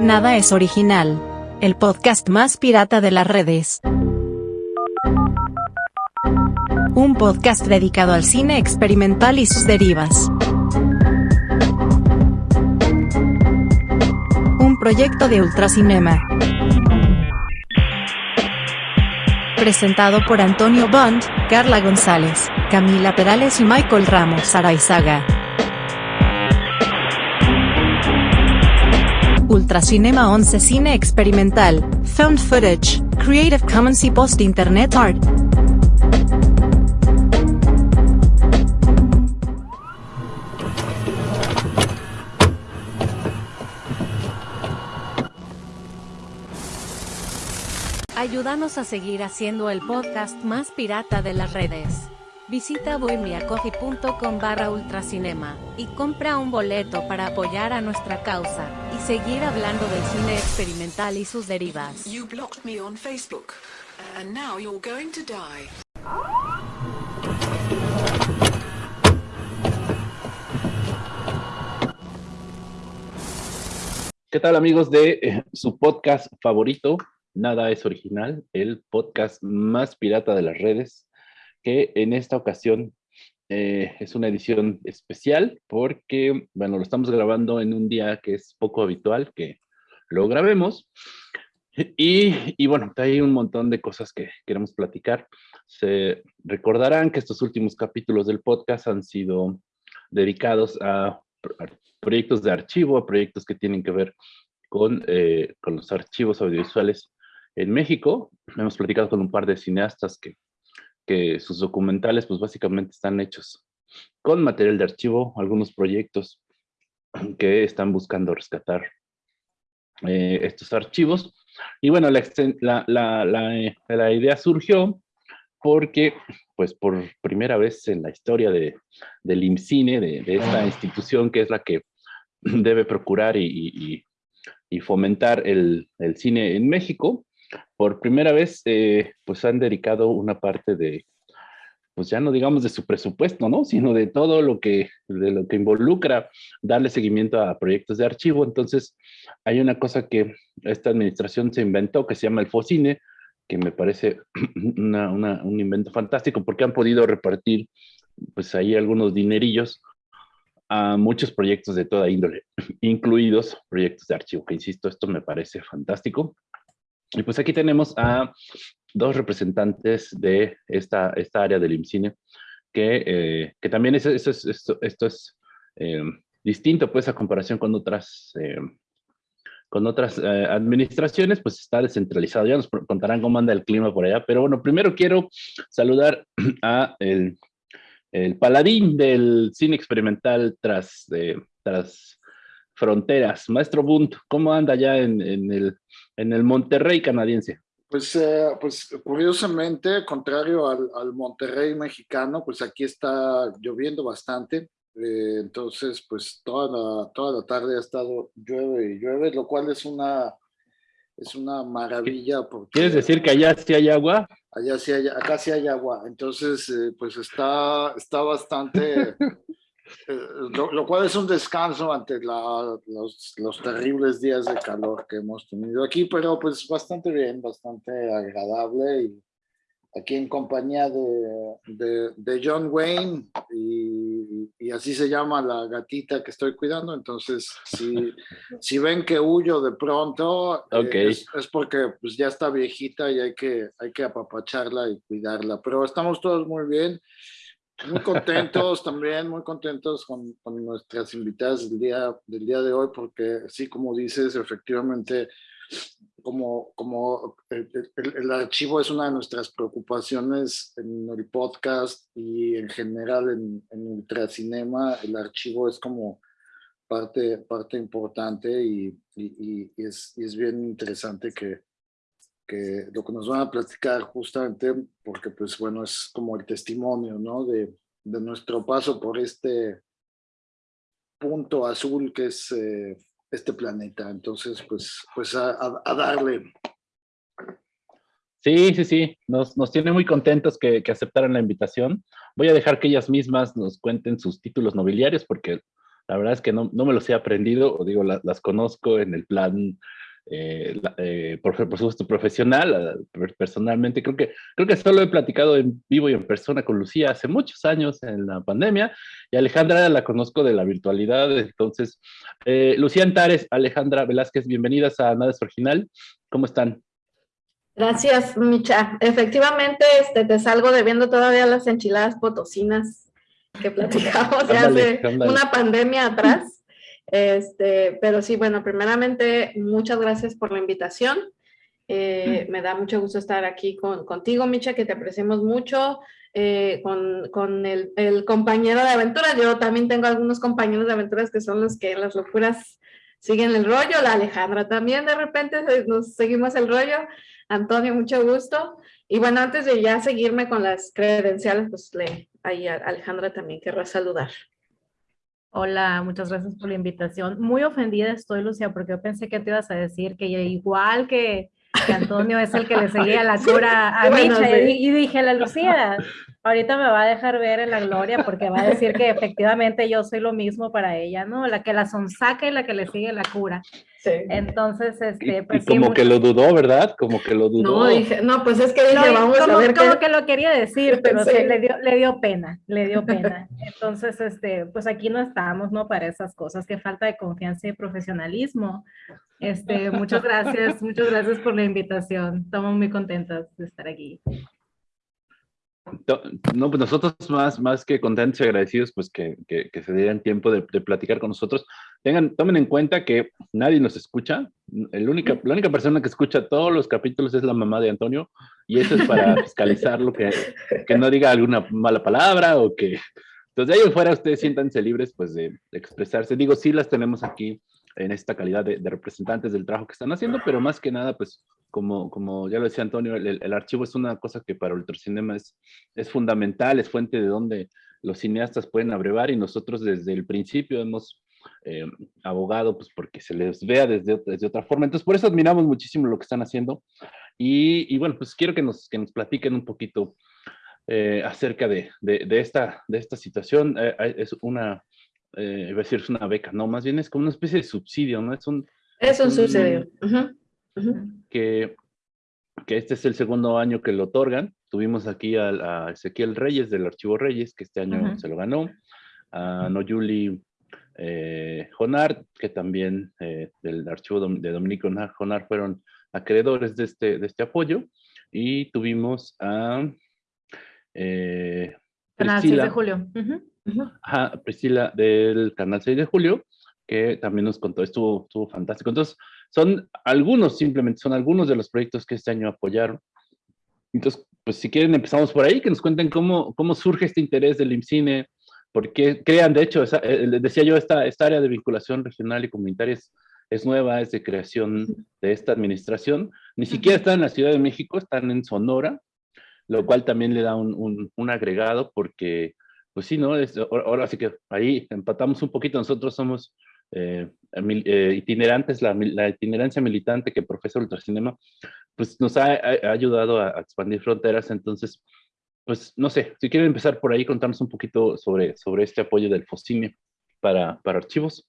Nada es original. El podcast más pirata de las redes. Un podcast dedicado al cine experimental y sus derivas. Un proyecto de Ultracinema. Presentado por Antonio Bond, Carla González, Camila Perales y Michael Ramos Araizaga. Ultracinema 11 Cine Experimental, Found Footage, Creative Commons y Post Internet Art. Ayúdanos a seguir haciendo el podcast más pirata de las redes. Visita bohemiacoffee.com barra ultracinema y compra un boleto para apoyar a nuestra causa y seguir hablando del cine experimental y sus derivas. You blocked me on Facebook, and now you're going to die. ¿Qué tal amigos de eh, su podcast favorito? Nada es original, el podcast más pirata de las redes, que en esta ocasión eh, es una edición especial porque, bueno, lo estamos grabando en un día que es poco habitual que lo grabemos. Y, y, bueno, hay un montón de cosas que queremos platicar. Se recordarán que estos últimos capítulos del podcast han sido dedicados a, proyectos de archivo, a proyectos que tienen que ver con, eh, con los archivos audiovisuales en México. Hemos platicado con un par de cineastas que, que sus documentales pues básicamente están hechos con material de archivo, algunos proyectos que están buscando rescatar eh, estos archivos. Y bueno, la, la, la, eh, la, idea surgió porque, pues por primera vez en la historia de, del IMCINE, de, esta institución que es la que debe procurar y, y, y fomentar el, el, cine en México, por primera vez, eh, pues han dedicado una parte de, pues ya no digamos de su presupuesto, ¿no? Sino de todo lo que, de lo que involucra darle seguimiento a proyectos de archivo. Entonces, hay una cosa que esta administración se inventó que se llama el FOCINE, que me parece una, una, un invento fantástico porque han podido repartir, pues ahí algunos dinerillos a muchos proyectos de toda índole, incluidos proyectos de archivo, que insisto, esto me parece fantástico. Y pues aquí tenemos a dos representantes de esta, esta área del IMCINE, que, eh, que también es, esto es, esto, es eh, distinto pues a comparación con otras, eh, con otras administraciones, pues está descentralizado. Ya nos contarán cómo anda el clima por allá, pero bueno, primero quiero saludar a el, el paladín del cine experimental tras, tras fronteras, Maestro Bunt, ¿cómo anda ya en, en, el, en el Monterrey canadiense? Pues, eh, pues curiosamente, contrario al, al, Monterrey mexicano, pues aquí está lloviendo bastante. Eh, entonces, pues toda la, toda la tarde ha estado llueve y llueve, lo cual es una, es una maravilla. Porque, ¿Quieres decir que allá sí hay agua? Allá sí hay, acá sí hay agua. Entonces, eh, pues está, está bastante... Eh, lo, lo, cual es un descanso ante la, los, los, terribles días de calor que hemos tenido aquí, pero pues bastante bien, bastante agradable y aquí en compañía de, de, de John Wayne y, y, así se llama la gatita que estoy cuidando, entonces si, si ven que huyo de pronto eh, okay. eh, es, es, porque pues ya está viejita y hay que, hay que apapacharla y cuidarla, pero estamos todos muy bien. Muy contentos también, muy contentos con, con, nuestras invitadas del día, del día de hoy, porque sí, como dices, efectivamente, como, como el, el, el, archivo es una de nuestras preocupaciones en el podcast y en general en, en Ultracinema, el archivo es como parte, parte importante y, y, y, es, y es bien interesante que, que lo que nos van a platicar justamente porque pues bueno es como el testimonio ¿no? de, de nuestro paso por este punto azul que es eh, este planeta entonces pues pues a, a, darle Sí, sí, sí, nos, nos tiene muy contentos que, que, aceptaran la invitación. Voy a dejar que ellas mismas nos cuenten sus títulos nobiliarios porque La verdad es que no, no me los he aprendido, o digo, las conozco en el plan eh, eh, por, supuesto profesional, personalmente, creo que, creo que solo he platicado en vivo y en persona con Lucía hace muchos años en la pandemia, y Alejandra la conozco de la virtualidad, entonces, eh, Lucía Antares, Alejandra Velázquez, bienvenidas a Nada es Original, ¿cómo están? Gracias, Micha. Efectivamente, este, te salgo debiendo todavía las enchiladas potosinas que platicamos hace una pandemia atrás. Este, pero sí, bueno, primeramente, muchas gracias por la invitación. Eh, mm. me da mucho gusto estar aquí con, contigo, Micha, que te apreciamos mucho, eh, con, con el, el, compañero de aventuras. Yo también tengo algunos compañeros de aventuras que son los que en las locuras siguen el rollo. La Alejandra también de repente nos seguimos el rollo. Antonio, mucho gusto. Y bueno, antes de ya seguirme con las credenciales, pues le, ahí a Alejandra también querrá saludar. Hola, muchas gracias por la invitación. Muy ofendida estoy, Lucia, porque yo pensé que te ibas a decir que igual que, Antonio es el que le seguía la cura a Micha. Y, dije, la Lucía, ahorita me va a dejar ver en la gloria porque va a decir que efectivamente yo soy lo mismo para ella, ¿no? La que la sonsaca y la que le sigue la cura. Entonces, este, pues como que lo dudó, ¿verdad? Como que lo dudó. No, dije, no, pues es que dije, vamos como, a ver como que lo quería decir, pero sí. le, dio, le dio pena, le dio pena. Entonces, este, pues aquí no estamos, ¿no? Para esas cosas, que falta de confianza y profesionalismo. Este, muchas gracias, muchas gracias por la invitación. Estamos muy contentas de estar aquí. No, pues nosotros más, más que contentos y agradecidos, pues que, que, se dieran tiempo de, de, platicar con nosotros. Tengan, tomen en cuenta que nadie nos escucha. El única, la única persona que escucha todos los capítulos es la mamá de Antonio, y eso es para fiscalizar lo que, que no diga alguna mala palabra o que... Entonces, de ahí fuera, ustedes siéntanse libres, pues, de, de expresarse. Digo, sí las tenemos aquí en esta calidad de, de, representantes del trabajo que están haciendo, pero más que nada, pues como, como ya lo decía Antonio, el, el, archivo es una cosa que para Ultracinema es, es fundamental, es fuente de donde los cineastas pueden abrevar y nosotros desde el principio hemos eh, abogado pues porque se les vea desde, desde otra forma. Entonces por eso admiramos muchísimo lo que están haciendo y, y bueno, pues quiero que nos, que nos platiquen un poquito eh, acerca de, de, de, esta, de esta situación. Eh, es una, eh, iba a decir, es una beca, no, más bien es como una especie de subsidio, ¿no? Es un... Es un, subsidio. Uh -huh que, que este es el segundo año que lo otorgan. Tuvimos aquí a, a Ezequiel Reyes del Archivo Reyes, que este año uh -huh. se lo ganó, a Noyuli eh, Jonar, que también eh, del Archivo de Dominico Jonar fueron acreedores de este, de este apoyo, y tuvimos a eh, 6 de Julio. Ajá, Priscila del Canal 6 de Julio, que también nos contó, estuvo, estuvo fantástico. Entonces, son algunos, simplemente son algunos de los proyectos que este año apoyaron. Entonces, pues si quieren empezamos por ahí, que nos cuenten cómo, cómo surge este interés del IMCINE, por qué crean, de hecho, esa, eh, decía yo, esta, esta área de vinculación regional y comunitaria es, es nueva, es de creación de esta administración. Ni siquiera están en la Ciudad de México, están en Sonora, lo cual también le da un, un, un agregado porque, pues sí, ¿no? Es, ahora sí que ahí empatamos un poquito, nosotros somos eh, eh, itinerantes, la, la, itinerancia militante que profesa Ultracinema, pues nos ha, ha ayudado a, a, expandir fronteras, entonces, pues no sé, si quieren empezar por ahí, contarnos un poquito sobre, sobre este apoyo del FOCINE para, para archivos.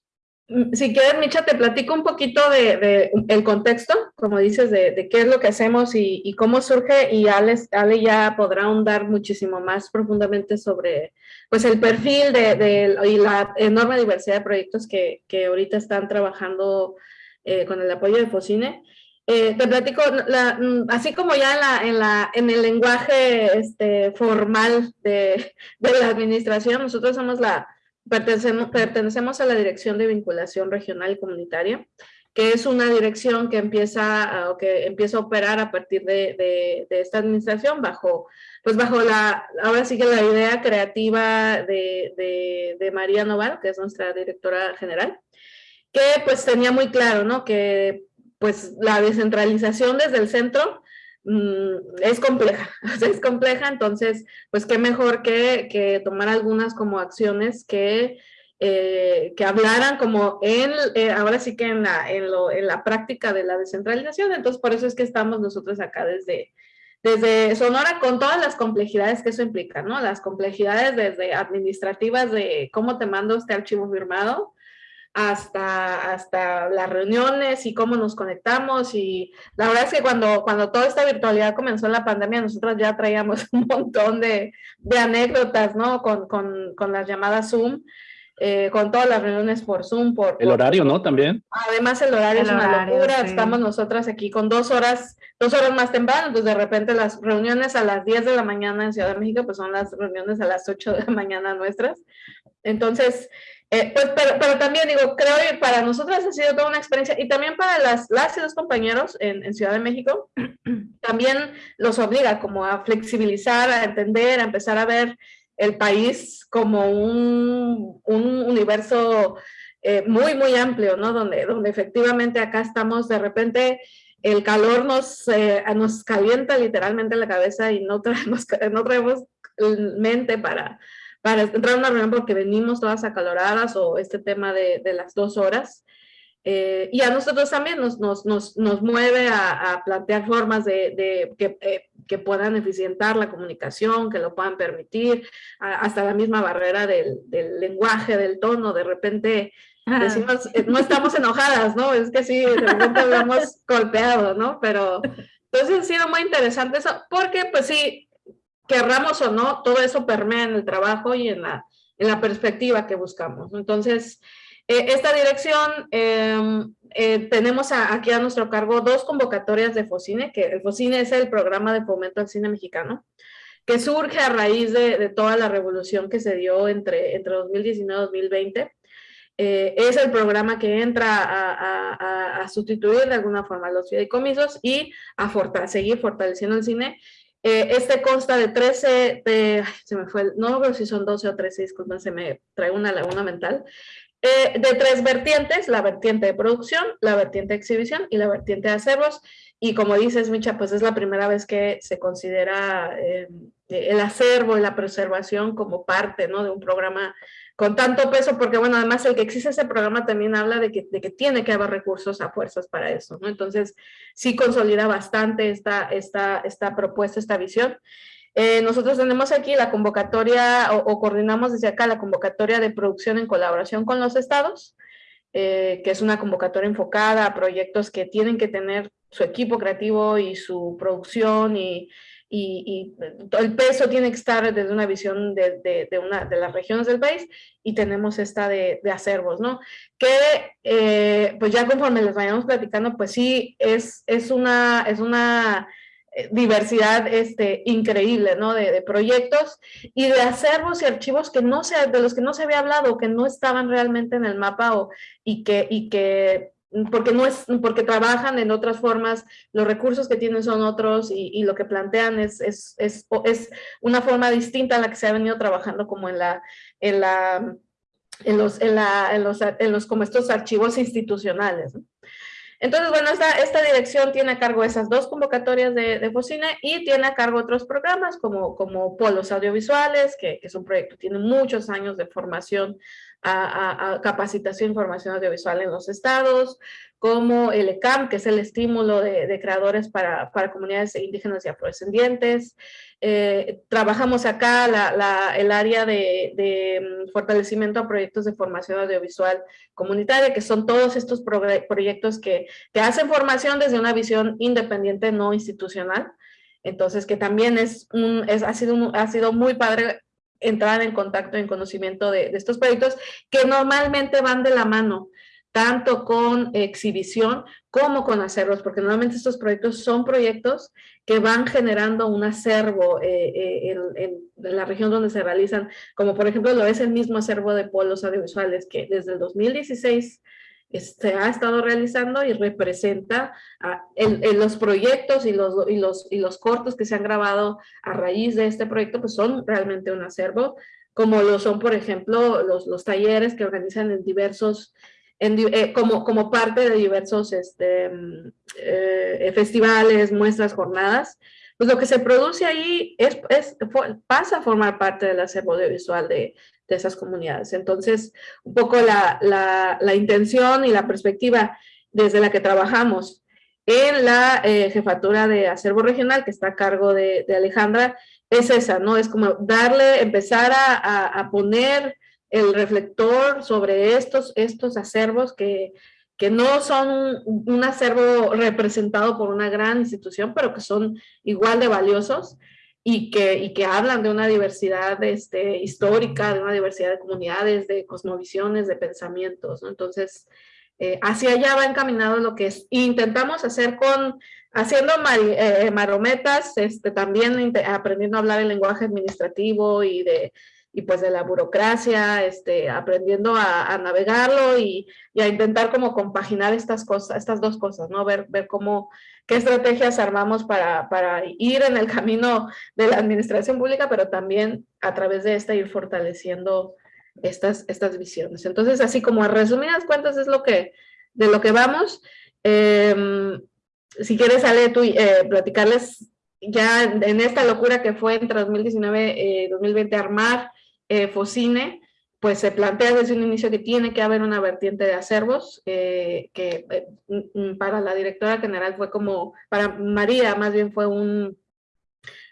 Mm, si quieres, Micha, te platico un poquito de, de el contexto, como dices, de, de, qué es lo que hacemos y, y cómo surge, y Ale, Ale, ya podrá ahondar muchísimo más profundamente sobre pues, el perfil de, de, y la enorme diversidad de proyectos que, que ahorita están trabajando eh, con el apoyo de Focine. Eh, te platico, la, mm, así como ya en, la, en, la, en el lenguaje este, formal de, de la administración, nosotros somos la Pertenecemos, pertenecemos, a la Dirección de Vinculación Regional y Comunitaria, que es una dirección que empieza, uh, que empieza a operar a partir de, de, esta administración bajo, pues bajo la, ahora sí que la idea creativa de, de María Noval, que es nuestra directora general, que pues tenía muy claro, ¿no? Que pues la descentralización desde el centro es compleja, es compleja, entonces, pues qué mejor que, que tomar algunas como acciones que, eh, que hablaran como en, eh, ahora sí que en la, en, lo, en la práctica de la descentralización, entonces por eso es que estamos nosotros acá desde, desde Sonora con todas las complejidades que eso implica, ¿no? Las complejidades desde administrativas de cómo te mando este archivo firmado, hasta, hasta las reuniones y cómo nos conectamos y la verdad es que cuando, cuando toda esta virtualidad comenzó en la pandemia, nosotros ya traíamos un montón de, de anécdotas, ¿no? Con, con, con, las llamadas Zoom, eh, con todas las reuniones por Zoom. Por, el horario, ¿no? También. Además el horario es una locura, estamos nosotras aquí con dos horas, dos horas más temprano, entonces de repente las reuniones a las 10 de la mañana en Ciudad de México, pues son las reuniones a las 8 de la mañana nuestras. Entonces, eh, pues, pero, pero, también digo, creo que para nosotros ha sido toda una experiencia y también para las, las y los compañeros en, en, Ciudad de México, también los obliga como a flexibilizar, a entender, a empezar a ver el país como un, un universo eh, muy, muy amplio, ¿no? Donde, donde efectivamente acá estamos de repente el calor nos, eh, nos calienta literalmente la cabeza y no traemos, no traemos mente para, para entrar a una reunión porque venimos todas acaloradas o este tema de, de las dos horas. Eh, y a nosotros también nos, nos, nos, nos mueve a, a, plantear formas de, de que, eh, que, puedan eficientar la comunicación, que lo puedan permitir, a, hasta la misma barrera del, del, lenguaje, del tono, de repente decimos, eh, no estamos enojadas, ¿no? Es que sí, de repente hablamos golpeado, ¿no? Pero entonces ha sido muy interesante eso, porque pues sí, querramos o no, todo eso permea en el trabajo y en la, en la perspectiva que buscamos. Entonces, eh, esta dirección, eh, eh, tenemos a, aquí a nuestro cargo dos convocatorias de FOCINE, que el FOCINE es el programa de fomento al cine mexicano, que surge a raíz de, de toda la revolución que se dio entre, entre 2019 y 2020. es el programa que entra a, a, a, sustituir de alguna forma los fideicomisos y a seguir fortaleciendo el cine eh, este consta de 13, de, se me fue, no creo si son 12 o 13, disculpen, se me trae una laguna mental, eh, de tres vertientes, la vertiente de producción, la vertiente de exhibición y la vertiente de acervos. Y como dices, Micha, pues es la primera vez que se considera eh, el acervo y la preservación como parte ¿no? de un programa con tanto peso, porque bueno, además el que existe ese programa también habla de que, tiene que haber recursos a fuerzas para eso, ¿no? Entonces, sí consolida bastante esta, esta, esta propuesta, esta visión. Eh, nosotros tenemos aquí la convocatoria, o, o, coordinamos desde acá la convocatoria de producción en colaboración con los estados, eh, que es una convocatoria enfocada a proyectos que tienen que tener su equipo creativo y su producción y, y, y, el peso tiene que estar desde una visión de, de, de, una, de las regiones del país y tenemos esta de, de acervos, ¿no? Que eh, pues ya conforme les vayamos platicando, pues sí, es, es, una, es una eh, diversidad este, increíble, ¿no? De, de, proyectos y de acervos y archivos que no se, de los que no se había hablado, que no estaban realmente en el mapa o, y, que, y que porque no es porque trabajan en otras formas, los recursos que tienen son otros y, y lo que plantean es, es, es, es, una forma distinta a la que se ha venido trabajando como en la, en la, en los, en la, en los, en los como estos archivos institucionales. Entonces, bueno, esta, esta dirección tiene a cargo esas dos convocatorias de, de Focine y tiene a cargo otros programas como, como Polos Audiovisuales, que, que es un proyecto tiene muchos años de formación a, capacitación e información audiovisual en los estados, como el ECAM, que es el estímulo de, de creadores para, para, comunidades indígenas y afrodescendientes. Eh, trabajamos acá la, la, el área de, de, mm, fortalecimiento a proyectos de formación audiovisual comunitaria, que son todos estos pro proyectos que, que hacen formación desde una visión independiente, no institucional. Entonces, que también es un, es, ha, sido ha sido muy padre entrar en contacto, en conocimiento de, de, estos proyectos que normalmente van de la mano, tanto con exhibición como con acervos, porque normalmente estos proyectos son proyectos que van generando un acervo eh, eh, en, en, la región donde se realizan, como por ejemplo lo es el mismo acervo de polos audiovisuales que desde el 2016 se ha estado realizando y representa en, los proyectos y los, y, los, y los cortos que se han grabado a raíz de este proyecto, pues son realmente un acervo, como lo son, por ejemplo, los, los talleres que organizan en diversos, eh, como, como parte de diversos este, eh, festivales, muestras, jornadas, pues lo que se produce ahí es, es, pasa a formar parte del acervo audiovisual de, de esas comunidades. Entonces, un poco la, la, la, intención y la perspectiva desde la que trabajamos en la eh, jefatura de acervo regional que está a cargo de, Alejandra, es esa, ¿no? Es como darle, empezar a, a, poner el reflector sobre estos, estos acervos que, que no son un, acervo representado por una gran institución, pero que son igual de valiosos y que, y que hablan de una diversidad este, histórica, de una diversidad de comunidades, de cosmovisiones, de pensamientos, ¿no? Entonces, eh, hacia allá va encaminado lo que es. intentamos hacer con, haciendo eh, marometas, este, también aprendiendo a hablar el lenguaje administrativo y de, y pues de la burocracia, este, aprendiendo a, navegarlo y, a intentar como compaginar estas cosas, estas dos cosas, ¿no? Ver, ver cómo, qué estrategias armamos para, para ir en el camino de la administración pública, pero también a través de esta ir fortaleciendo estas, estas visiones. Entonces, así como a resumidas cuentas es lo que, de lo que vamos. Em, si quieres, Ale, tú eh, platicarles ya en esta locura que fue entre 2019 y 2020 armar eh, Focine, pues se plantea desde un inicio que tiene que haber una vertiente de acervos, eh, que para la directora general fue como, para María más bien fue un,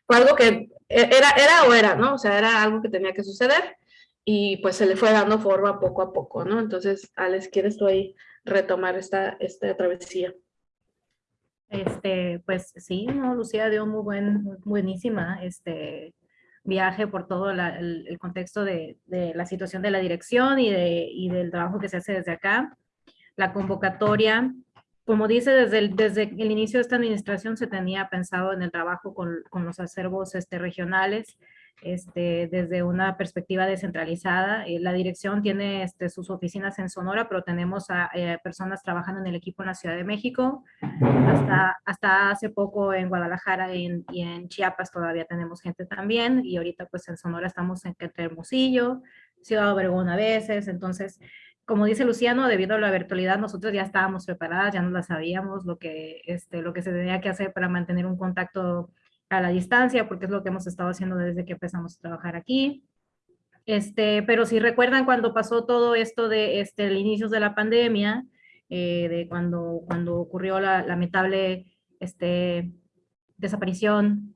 fue algo que era, era o era, ¿no? O sea, era algo que tenía que suceder y pues se le fue dando forma poco a poco, ¿no? Entonces, Alex, ¿quieres tú ahí retomar esta, esta travesía? Este, pues sí, no, Lucía dio muy buen, buenísima este viaje por todo el, contexto de, la situación de la dirección y, de, y del trabajo que se hace desde acá. La convocatoria, como dice, desde el, inicio de esta administración se tenía pensado en el trabajo con, con los acervos este, regionales, este, desde una perspectiva descentralizada. Eh, la dirección tiene este, sus oficinas en Sonora, pero tenemos a, eh, personas trabajando en el equipo en la Ciudad de México. Hasta, hasta hace poco en Guadalajara y en, y en Chiapas todavía tenemos gente también. Y ahorita pues en Sonora estamos en Hermosillo, Ciudad Obregón a veces. Entonces, como dice Luciano, debido a la virtualidad, nosotros ya estábamos preparadas, ya no la sabíamos lo que, este, lo que se tenía que hacer para mantener un contacto a la distancia, porque es lo que hemos estado haciendo desde que empezamos a trabajar aquí. Este, pero si recuerdan cuando pasó todo esto de este, el inicio de la pandemia, eh, de cuando, cuando ocurrió la lamentable este, desaparición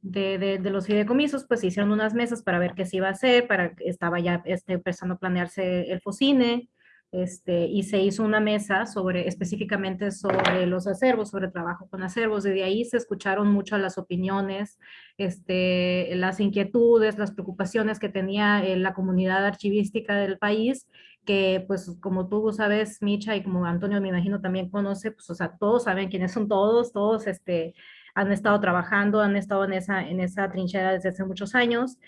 de, de, los fideicomisos, pues se hicieron unas mesas para ver qué se iba a hacer, para estaba ya este, empezando a planearse el FOCINE, este, y se hizo una mesa sobre, específicamente sobre los acervos, sobre trabajo con acervos. Desde ahí se escucharon mucho las opiniones, este, las inquietudes, las preocupaciones que tenía eh, la comunidad archivística del país, que pues como tú sabes, Micha, y como Antonio me imagino también conoce, pues o sea, todos saben quiénes son todos, todos este, han estado trabajando, han estado en esa, en esa trinchera desde hace muchos años,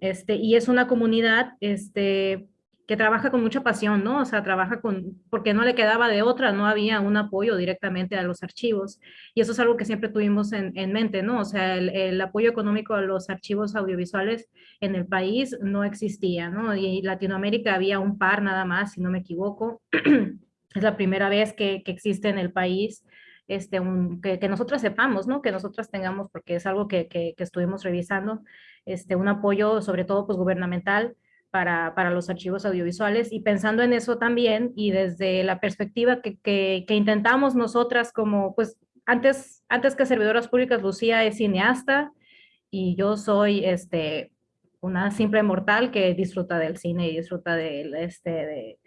este, y es una comunidad, este, que trabaja con mucha pasión, ¿no? O sea, trabaja con, porque no le quedaba de otra, no había un apoyo directamente a los archivos. Y eso es algo que siempre tuvimos en, en mente, ¿no? O sea, el, el, apoyo económico a los archivos audiovisuales en el país no existía, ¿no? Y en Latinoamérica había un par nada más, si no me equivoco. es la primera vez que, que existe en el país este, un, que, que nosotras sepamos, ¿no? Que nosotras tengamos, porque es algo que, que, que estuvimos revisando, este, un apoyo sobre todo pues gubernamental para, para, los archivos audiovisuales y pensando en eso también y desde la perspectiva que, que, intentamos nosotras como, pues antes, antes que servidoras públicas, Lucía es cineasta y yo soy este, una simple mortal que disfruta del cine y disfruta de, este,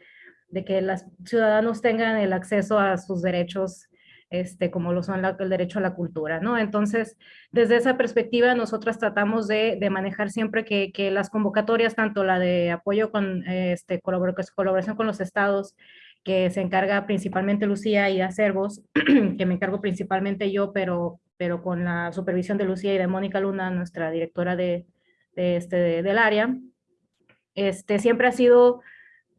de que los ciudadanos tengan el acceso a sus derechos este, como lo son el derecho a la cultura, ¿no? Entonces, desde esa perspectiva, nosotras tratamos de, manejar siempre que, las convocatorias, tanto la de apoyo con este, colaboración con los estados, que se encarga principalmente Lucía y Acervos, que me encargo principalmente yo, pero, pero con la supervisión de Lucía y de Mónica Luna, nuestra directora de, este, del área, este, siempre ha sido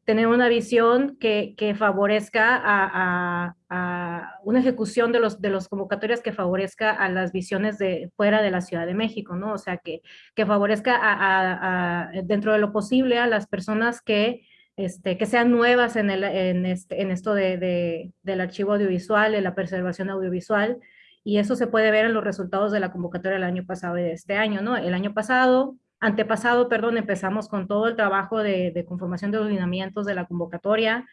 tener una visión que, que favorezca a, a, una ejecución de los, de los convocatorias que favorezca a las visiones de fuera de la Ciudad de México, ¿no? O sea, que, que favorezca a, dentro de lo posible a las personas que, este, que sean nuevas en, el, en, este, en esto de, de, del archivo audiovisual, en la preservación audiovisual, y eso se puede ver en los resultados de la convocatoria del año pasado y de este año, ¿no? El año pasado antepasado, perdón, empezamos con todo el trabajo de, conformación de los lineamientos de la convocatoria,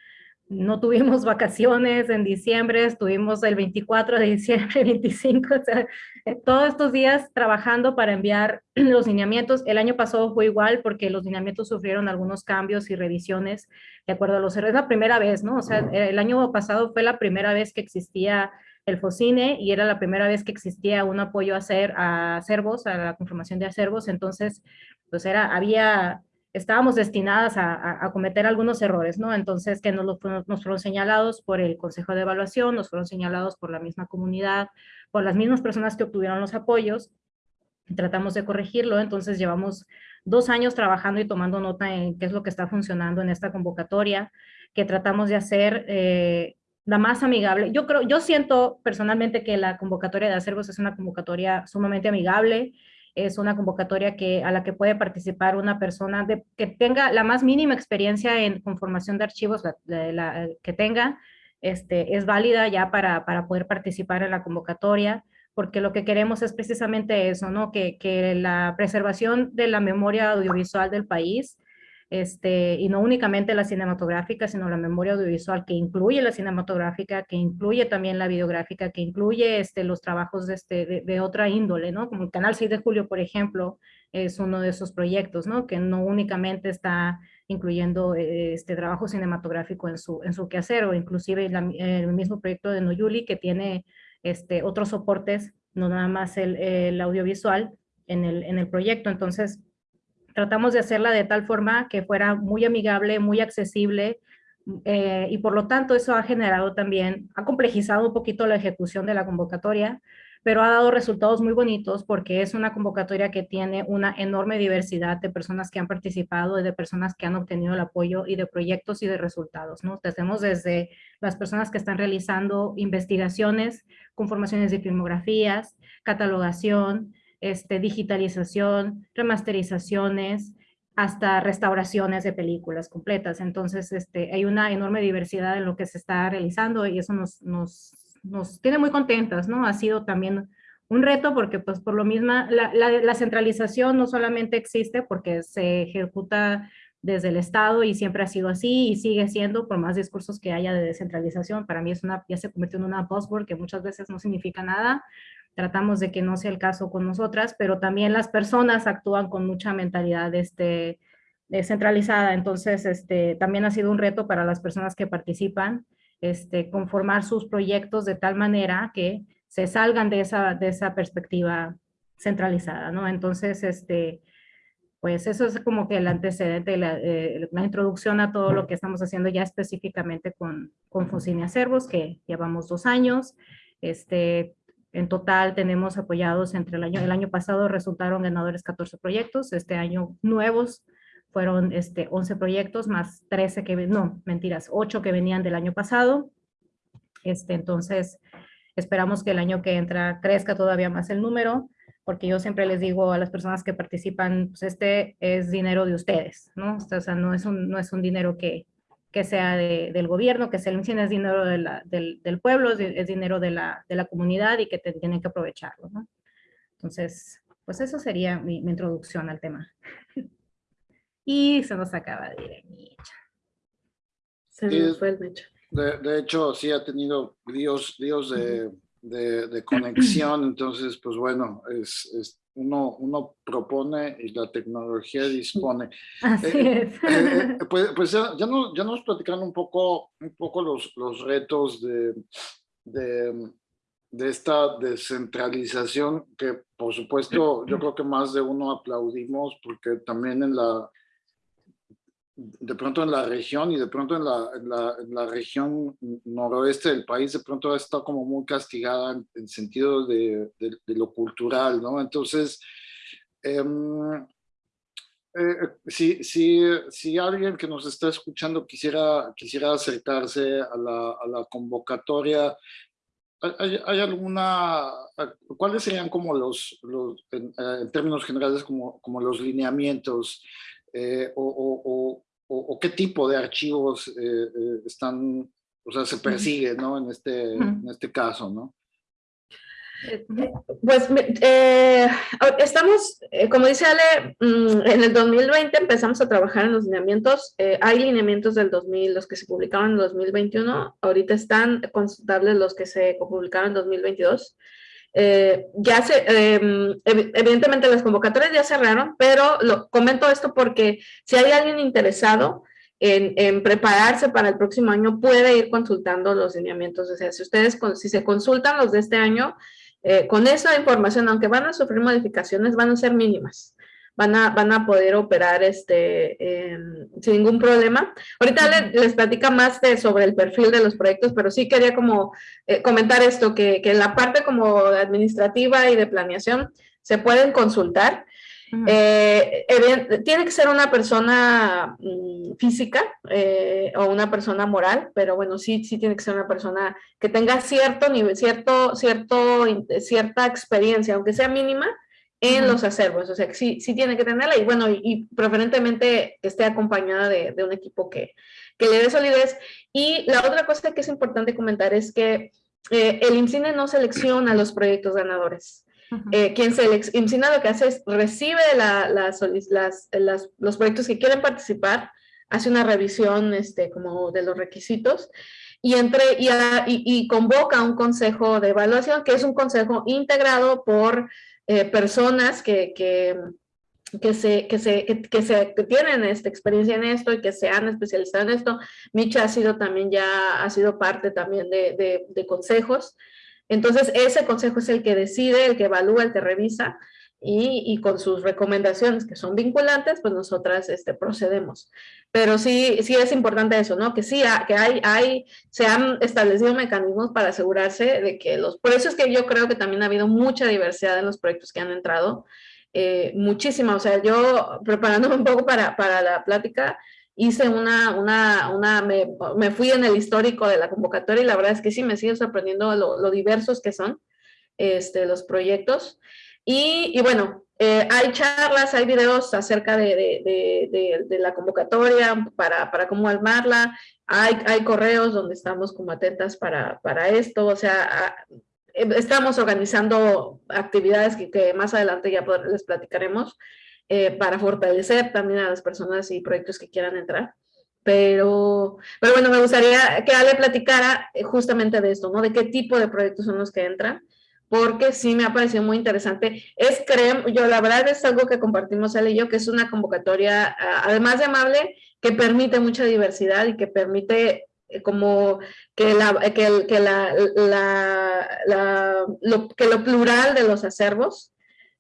no tuvimos vacaciones en diciembre, estuvimos el 24 de diciembre, 25, o sea, eh, todos estos días trabajando para enviar los lineamientos. El año pasado fue igual porque los lineamientos sufrieron algunos cambios y revisiones de acuerdo a los errores. Es la primera vez, ¿no? O sea, el año pasado fue la primera vez que existía el FOCINE y era la primera vez que existía un apoyo a, hacer, a acervos, a la conformación de acervos. Entonces, pues era, había estábamos destinadas a, cometer algunos errores, ¿no? Entonces, que nos, nos fueron señalados por el Consejo de Evaluación, nos fueron señalados por la misma comunidad, por las mismas personas que obtuvieron los apoyos, tratamos de corregirlo, entonces llevamos dos años trabajando y tomando nota en qué es lo que está funcionando en esta convocatoria, que tratamos de hacer eh, la más amigable. Yo creo, yo siento personalmente que la convocatoria de acervos es una convocatoria sumamente amigable, es una convocatoria que, a la que puede participar una persona que tenga la más mínima experiencia en conformación de archivos que tenga, este, es válida ya para, para, poder participar en la convocatoria, porque lo que queremos es precisamente eso, ¿no? que, que la preservación de la memoria audiovisual del país este, y no únicamente la cinematográfica, sino la memoria audiovisual que incluye la cinematográfica, que incluye también la videográfica, que incluye este, los trabajos de, este, de, otra índole, ¿no? Como el Canal 6 de Julio, por ejemplo, es uno de esos proyectos, ¿no? Que no únicamente está incluyendo este trabajo cinematográfico en su, en su quehacer, o inclusive el mismo proyecto de Noyuli, que tiene este, otros soportes, no nada más el, el audiovisual en el, en el proyecto. Entonces, tratamos de hacerla de tal forma que fuera muy amigable, muy accesible, eh, y por lo tanto eso ha generado también, ha complejizado un poquito la ejecución de la convocatoria, pero ha dado resultados muy bonitos porque es una convocatoria que tiene una enorme diversidad de personas que han participado y de personas que han obtenido el apoyo y de proyectos y de resultados, ¿no? Tenemos desde las personas que están realizando investigaciones, conformaciones de filmografías, catalogación, este, digitalización, remasterizaciones, hasta restauraciones de películas completas. Entonces, este, hay una enorme diversidad en lo que se está realizando y eso nos, nos, nos tiene muy contentas, ¿no? Ha sido también un reto porque, pues, por lo mismo, la, la, centralización no solamente existe porque se ejecuta desde el Estado y siempre ha sido así y sigue siendo por más discursos que haya de descentralización. Para mí es una, ya se convirtió en una buzzword que muchas veces no significa nada, tratamos de que no sea el caso con nosotras, pero también las personas actúan con mucha mentalidad este, descentralizada, entonces este, también ha sido un reto para las personas que participan, este, conformar sus proyectos de tal manera que se salgan de esa, de esa perspectiva centralizada, ¿no? Entonces, este, pues eso es como que el antecedente, la, eh, la, introducción a todo lo que estamos haciendo ya específicamente con, con Focinia Servos, que llevamos dos años. Este, en total tenemos apoyados entre el año, el año pasado resultaron ganadores 14 proyectos, este año nuevos fueron este, 11 proyectos más 13 que, no, mentiras, 8 que venían del año pasado. Este, entonces, esperamos que el año que entra crezca todavía más el número, porque yo siempre les digo a las personas que participan, pues este es dinero de ustedes, ¿no? O sea, no es un, no es un dinero que, que sea del gobierno, que se le es dinero del, del, pueblo, es, dinero de la, de la, comunidad y que tienen que aprovecharlo. ¿no? Entonces, pues eso sería mi, introducción al tema. y se nos acaba de ir el Micha. Se nos fue el Micha. De, de, hecho, sí ha tenido días, de, de, de, conexión, entonces, pues bueno, es, es uno, uno propone y la tecnología dispone. Así eh, es. Eh, eh, pues, pues ya, ya, nos, ya, nos, platicaron un poco, un poco los, los retos de, de, de, esta descentralización que por supuesto yo creo que más de uno aplaudimos porque también en la, de pronto en la región y de pronto en la, la, región noroeste del país de pronto está como muy castigada en, en sentido de, de, lo cultural, ¿no? Entonces, em, eh, eh, si, alguien que nos está escuchando quisiera, quisiera acercarse a la, a la convocatoria, ¿hay, ¿hay, alguna, cuáles serían como los, los en, en, términos generales, como, como los lineamientos eh, o, o, o, qué tipo de archivos eh, eh, están, o sea, se persigue, ¿no? En este, en este caso, ¿no? Pues eh, estamos, eh, como dice Ale, mm, en el 2020 empezamos a trabajar en los lineamientos. Eh, hay lineamientos del 2000, los que se publicaron en 2021. Ahorita están consultables los que se publicaron en 2022. Ya se, em, evidentemente las convocatorias ya cerraron, pero lo, comento esto porque si hay alguien interesado, en, prepararse para el próximo año puede ir consultando los lineamientos. O sea, si ustedes, si se consultan los de este año, eh, con esa información, aunque van a sufrir modificaciones, van a ser mínimas. Van a, van a poder operar este, sin ningún problema. Ahorita les, platica más de, sobre el perfil de los proyectos, pero sí quería como eh, comentar esto, que, que la parte como administrativa y de planeación se pueden consultar. Eh, tiene que ser una persona mm, física eh, o una persona moral, pero bueno, sí, sí tiene que ser una persona que tenga cierto nivel, cierto, cierto, cierta experiencia, aunque sea mínima, en los acervos. O sea, que sí, sí tiene que tenerla y bueno, y, preferentemente que esté acompañada de, un equipo que, que, le dé solidez. Y la otra cosa que es importante comentar es que eh, el IMCINE no selecciona los proyectos ganadores. Eh, quien se lo que hace es recibe los proyectos que quieren participar, hace una revisión este, como de los requisitos y, entre, y, convoca un consejo de evaluación, que es un consejo integrado por eh, personas que, que, que, se, que, se, que, se, tienen esta experiencia en esto y que se han especializado en esto. Micha ha sido también ya, ha sido parte también de, de consejos. Entonces, ese consejo es el que decide, el que evalúa, el que revisa, y, con sus recomendaciones que son vinculantes, pues nosotras este, procedemos. Pero sí, sí es importante eso, ¿no? Que sí, que hay, hay, se han establecido mecanismos para asegurarse de que los... Por eso es que yo creo que también ha habido mucha diversidad en los proyectos que han entrado, eh, muchísima. O sea, yo preparándome un poco para, para la plática, hice una, una, una me, me, fui en el histórico de la convocatoria y la verdad es que sí me sigo sorprendiendo lo, diversos que son este, los proyectos. Y, bueno, eh, hay charlas, hay videos acerca de, la convocatoria para, para, cómo armarla, hay, correos donde estamos como atentas para, para esto, o sea, estamos organizando actividades que, que más adelante ya les platicaremos, eh, para fortalecer también a las personas y proyectos que quieran entrar. Pero, pero bueno, me gustaría que Ale platicara eh, justamente de esto, ¿no? De qué tipo de proyectos son los que entran, porque sí me ha parecido muy interesante. Es, creo, yo la verdad es algo que compartimos Ale y yo, que es una convocatoria, además de amable, que permite mucha diversidad y que permite eh, como que, la, que, que, la, la, lo, que lo plural de los acervos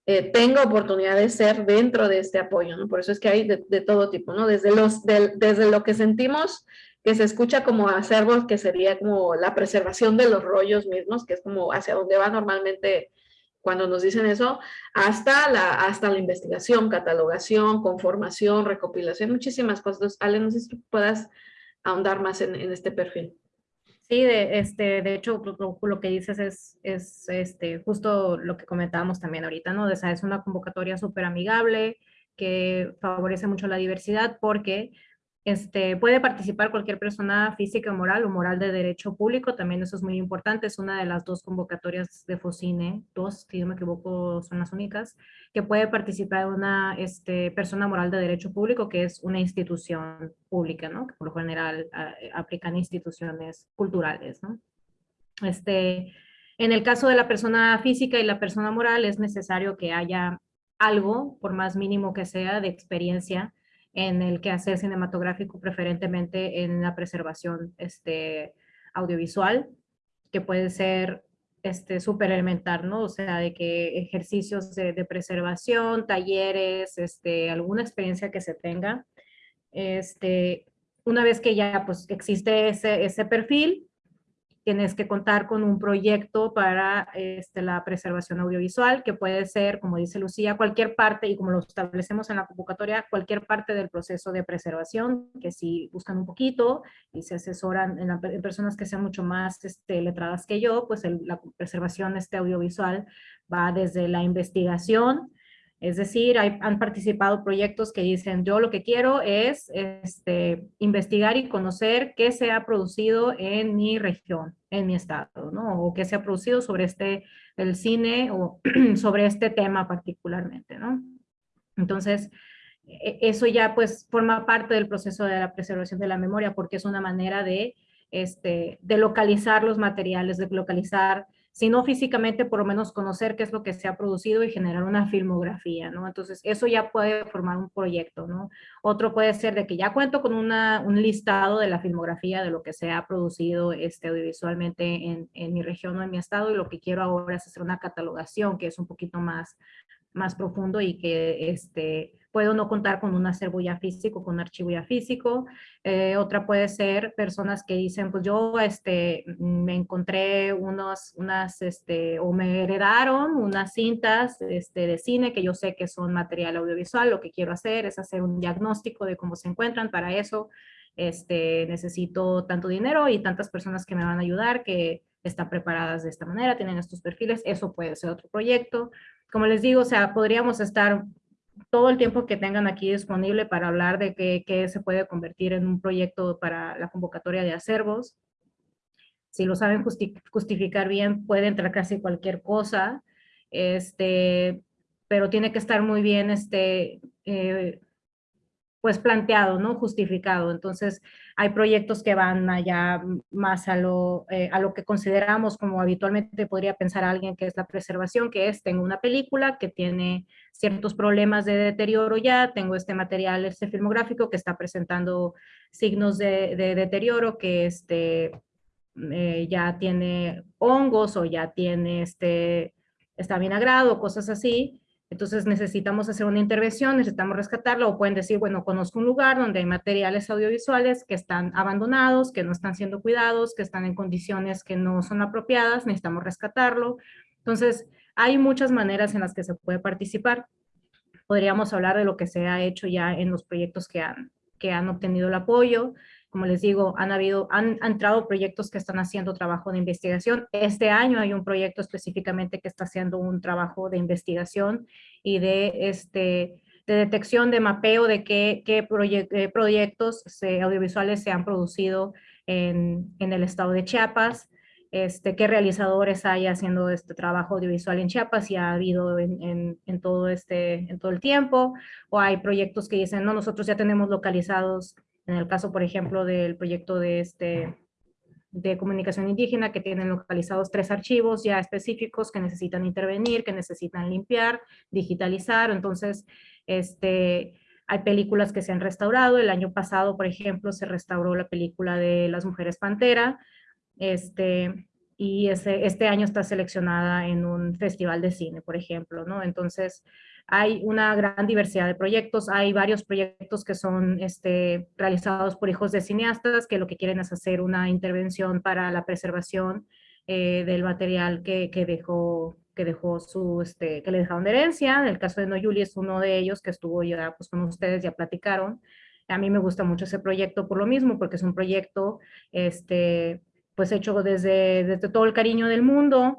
eh, tenga oportunidad de ser dentro de este apoyo, ¿no? Por eso es que hay de, todo tipo, ¿no? Desde, los, desde lo que sentimos que se escucha como acervos, que sería como la preservación de los rollos mismos, que es como hacia donde va normalmente cuando nos dicen eso, hasta la, hasta la investigación, catalogación, conformación, recopilación, muchísimas cosas. Ale, no sé si puedas ahondar más en este perfil. Sí, de, este, de hecho, lo, que dices es, es este, justo lo que comentábamos también ahorita, ¿no? Sea, es una convocatoria súper amigable que favorece mucho la diversidad porque este, puede participar cualquier persona física o moral o moral de derecho público, también eso es muy importante, es una de las dos convocatorias de FOCINE, dos, si no me equivoco, son las únicas, que puede participar una este, persona moral de derecho público, que es una institución pública, ¿no? que por lo general aplican instituciones culturales. ¿no? Este, en el caso de la persona física y la persona moral es necesario que haya algo, por más mínimo que sea, de experiencia en el quehacer cinematográfico, preferentemente en la preservación este, audiovisual, que puede ser este, súper elemental, ¿no? O sea, de que ejercicios de, preservación, talleres, este, alguna experiencia que se tenga. Este, una vez que ya pues, existe ese, ese perfil, tienes que contar con un proyecto para este, la preservación audiovisual, que puede ser, como dice Lucía, cualquier parte, y como lo establecemos en la convocatoria, cualquier parte del proceso de preservación, que si buscan un poquito y se asesoran en, personas que sean mucho más este, letradas que yo, pues la preservación este, audiovisual va desde la investigación, Es decir, han participado proyectos que dicen, yo lo que quiero es este, investigar y conocer qué se ha producido en mi región, en mi estado, ¿no? O qué se ha producido sobre este, el cine o sobre este tema particularmente, ¿no? Entonces, e, eso ya pues forma parte del proceso de la preservación de la memoria porque es una manera de, este, de localizar los materiales, de localizar si no físicamente, por lo menos conocer qué es lo que se ha producido y generar una filmografía, ¿no? Entonces, eso ya puede formar un proyecto, ¿no? Otro puede ser de que ya cuento con una, un listado de la filmografía de lo que se ha producido este, audiovisualmente en, en mi región o en mi estado y lo que quiero ahora es hacer una catalogación que es un poquito más, más profundo y que este, puedo no contar con un acervo ya físico, con un archivo ya físico. Eh, otra puede ser personas que dicen, pues yo este, me encontré unos, unas, este, o me heredaron unas cintas este, de cine que yo sé que son material audiovisual. Lo que quiero hacer es hacer un diagnóstico de cómo se encuentran. Para eso este, necesito tanto dinero y tantas personas que me van a ayudar que están preparadas de esta manera, tienen estos perfiles. Eso puede ser otro proyecto. Como les digo, o sea, podríamos estar todo el tiempo que tengan aquí disponible para hablar de qué, se puede convertir en un proyecto para la convocatoria de acervos. Si lo saben justificar bien, puede entrar casi cualquier cosa, este, pero tiene que estar muy bien este, eh, pues planteado, ¿no? Justificado. Entonces, hay proyectos que van allá más a lo, eh, a lo que consideramos como habitualmente podría pensar alguien que es la preservación, que es, tengo una película que tiene ciertos problemas de deterioro ya, tengo este material, este filmográfico que está presentando signos de, deterioro, que este, eh, ya tiene hongos o ya tiene este, está vinagrado, cosas así, entonces necesitamos hacer una intervención, necesitamos rescatarlo o pueden decir, bueno, conozco un lugar donde hay materiales audiovisuales que están abandonados, que no están siendo cuidados, que están en condiciones que no son apropiadas, necesitamos rescatarlo. Entonces, hay muchas maneras en las que se puede participar. Podríamos hablar de lo que se ha hecho ya en los proyectos que han, que han obtenido el apoyo, como les digo, han, habido, han, entrado proyectos que están haciendo trabajo de investigación. Este año hay un proyecto específicamente que está haciendo un trabajo de investigación y de, este, de detección, de mapeo de qué, qué proyectos audiovisuales se han producido en, en, el estado de Chiapas, este, qué realizadores hay haciendo este trabajo audiovisual en Chiapas y ha habido en, en, en, todo este, en todo el tiempo, o hay proyectos que dicen, no, nosotros ya tenemos localizados en el caso, por ejemplo, del proyecto de, este, de comunicación indígena, que tienen localizados tres archivos ya específicos que necesitan intervenir, que necesitan limpiar, digitalizar. Entonces, este, hay películas que se han restaurado. El año pasado, por ejemplo, se restauró la película de Las Mujeres Pantera. Este, y ese, este año está seleccionada en un festival de cine, por ejemplo, ¿no? Entonces, hay una gran diversidad de proyectos, hay varios proyectos que son este, realizados por hijos de cineastas que lo que quieren es hacer una intervención para la preservación eh, del material que, que, dejó que dejó su, este, que le dejaron de herencia, el caso de Noyuli es uno de ellos que estuvo ya pues con ustedes, ya platicaron, a mí me gusta mucho ese proyecto por lo mismo, porque es un proyecto, este, pues hecho desde, desde todo el cariño del mundo,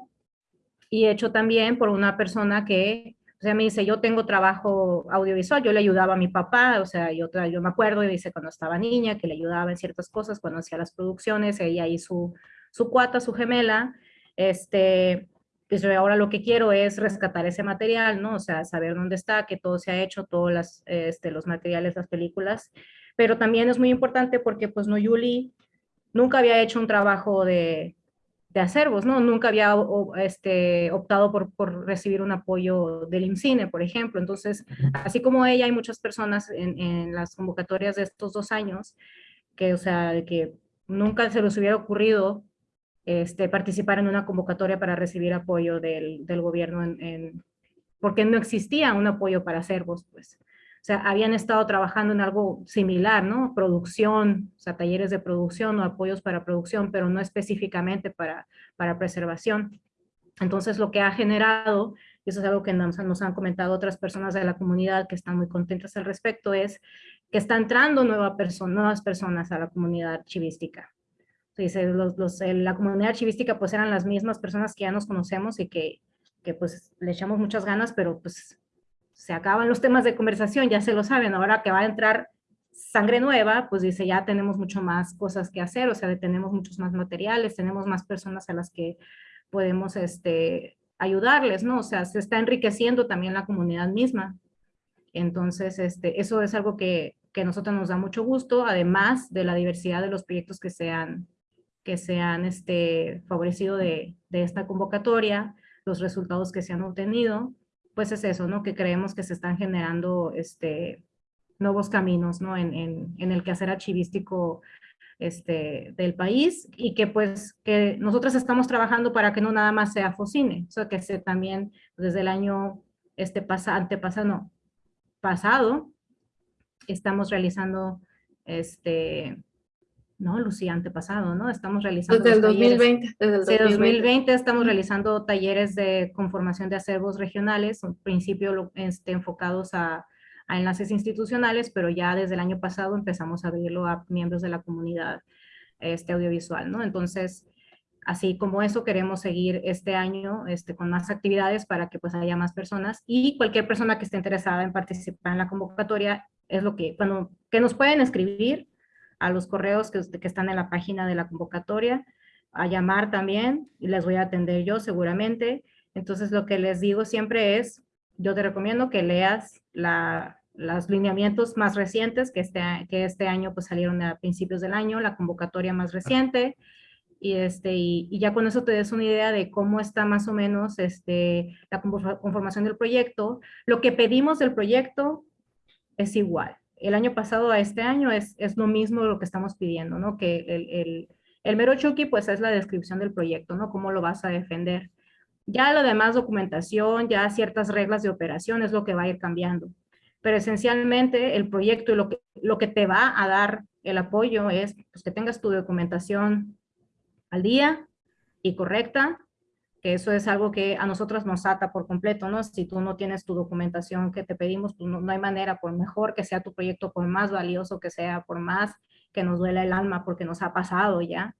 y hecho también por una persona que o sea, me dice, yo tengo trabajo audiovisual, yo le ayudaba a mi papá, o sea, yo, yo me acuerdo, y dice, cuando estaba niña, que le ayudaba en ciertas cosas, cuando hacía las producciones, ella y su, su cuata, su gemela, este, pues ahora lo que quiero es rescatar ese material, ¿no? O sea, saber dónde está, que todo se ha hecho, todos las, este, los materiales, las películas, pero también es muy importante porque, pues, no, Yuli nunca había hecho un trabajo de, de acervos, ¿no? Nunca había este, optado por, por, recibir un apoyo del IMCINE, por ejemplo. Entonces, así como ella, hay muchas personas en, en, las convocatorias de estos dos años que, o sea, que nunca se les hubiera ocurrido este, participar en una convocatoria para recibir apoyo del, del gobierno, en, en, porque no existía un apoyo para acervos, pues. O sea, habían estado trabajando en algo similar, ¿no? Producción, o sea, talleres de producción o apoyos para producción, pero no específicamente para, para preservación. Entonces, lo que ha generado, y eso es algo que nos, nos, han comentado otras personas de la comunidad que están muy contentas al respecto, es que está entrando nueva nuevas personas a la comunidad archivística. Entonces, los, los, la comunidad archivística pues eran las mismas personas que ya nos conocemos y que, que pues le echamos muchas ganas, pero pues se acaban los temas de conversación, ya se lo saben, ahora que va a entrar sangre nueva, pues dice, ya tenemos mucho más cosas que hacer, o sea, tenemos muchos más materiales, tenemos más personas a las que podemos este, ayudarles, ¿no? O sea, se está enriqueciendo también la comunidad misma. Entonces, este, eso es algo que, que a nosotros nos da mucho gusto, además de la diversidad de los proyectos que se han, que se han este, favorecido de, de esta convocatoria, los resultados que se han obtenido, pues es eso, ¿no? Que creemos que se están generando este, nuevos caminos, ¿no? En, en, en el quehacer archivístico este, del país y que pues que nosotros estamos trabajando para que no nada más sea Focine, o sea que se también desde el año este pasa, antepasado, pasado, estamos realizando este, no, Lucía, antepasado, ¿no? Estamos realizando Desde el 2020. Desde el 2020. 2020 estamos realizando talleres de conformación de acervos regionales, en principio este, enfocados a a enlaces institucionales, pero ya desde el año pasado empezamos a abrirlo a miembros de la comunidad este, audiovisual, ¿no? Entonces, así como eso, queremos seguir este año este, con más actividades para que pues haya más personas y cualquier persona que esté interesada en participar en la convocatoria es lo que, bueno, que nos pueden escribir a los correos que, que están en la página de la convocatoria, a llamar también, y les voy a atender yo seguramente. Entonces, lo que les digo siempre es, yo te recomiendo que leas la, los lineamientos más recientes que este, que este año pues salieron a principios del año, la convocatoria más reciente, y, este, y, ya con eso te des una idea de cómo está más o menos este, la conformación del proyecto. Lo que pedimos del proyecto es igual. El año pasado a este año es, es lo mismo lo que estamos pidiendo, ¿no? Que el, el, el mero chuki pues es la descripción del proyecto, ¿no? Cómo lo vas a defender. Ya lo demás documentación, ya ciertas reglas de operación es lo que va a ir cambiando. Pero esencialmente el proyecto y lo que, lo que te va a dar el apoyo es pues, que tengas tu documentación al día y correcta, que eso es algo que a nosotros nos ata por completo, ¿no? Si tú no tienes tu documentación que te pedimos, pues no, no hay manera, por mejor que sea tu proyecto, por más valioso que sea, por más que nos duela el alma porque nos ha pasado ya,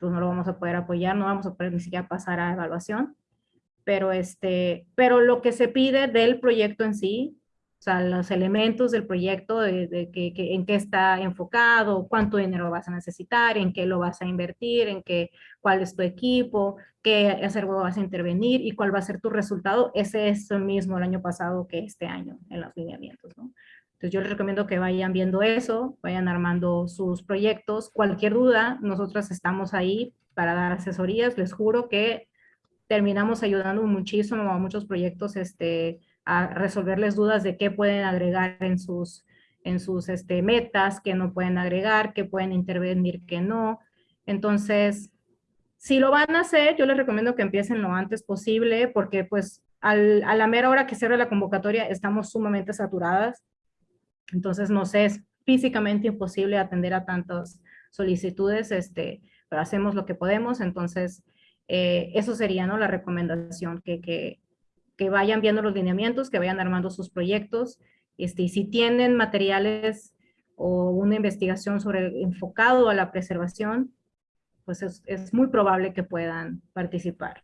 pues no lo vamos a poder apoyar, no vamos a poder ni siquiera pasar a evaluación pero, este, pero lo que se pide del proyecto en sí, sea, los elementos del proyecto, de, que, en qué está enfocado, cuánto dinero vas a necesitar, en qué lo vas a invertir, en qué, cuál es tu equipo, qué acervo vas a intervenir y cuál va a ser tu resultado, ese es el mismo el año pasado que este año en los lineamientos, ¿no? Entonces yo les recomiendo que vayan viendo eso, vayan armando sus proyectos. Cualquier duda, nosotros estamos ahí para dar asesorías. Les juro que terminamos ayudando muchísimo a muchos proyectos este, a resolverles dudas de qué pueden agregar en sus, en sus este, metas, qué no pueden agregar, qué pueden intervenir, qué no. Entonces, si lo van a hacer, yo les recomiendo que empiecen lo antes posible porque pues al, a la mera hora que cierre la convocatoria estamos sumamente saturadas. Entonces, no sé, es físicamente imposible atender a tantas solicitudes, este, pero hacemos lo que podemos. Entonces, eh, eso sería ¿no? la recomendación, que, que, que, vayan viendo los lineamientos, que vayan armando sus proyectos, este, y si tienen materiales o una investigación sobre enfocado a la preservación, pues es, es, muy probable que puedan participar.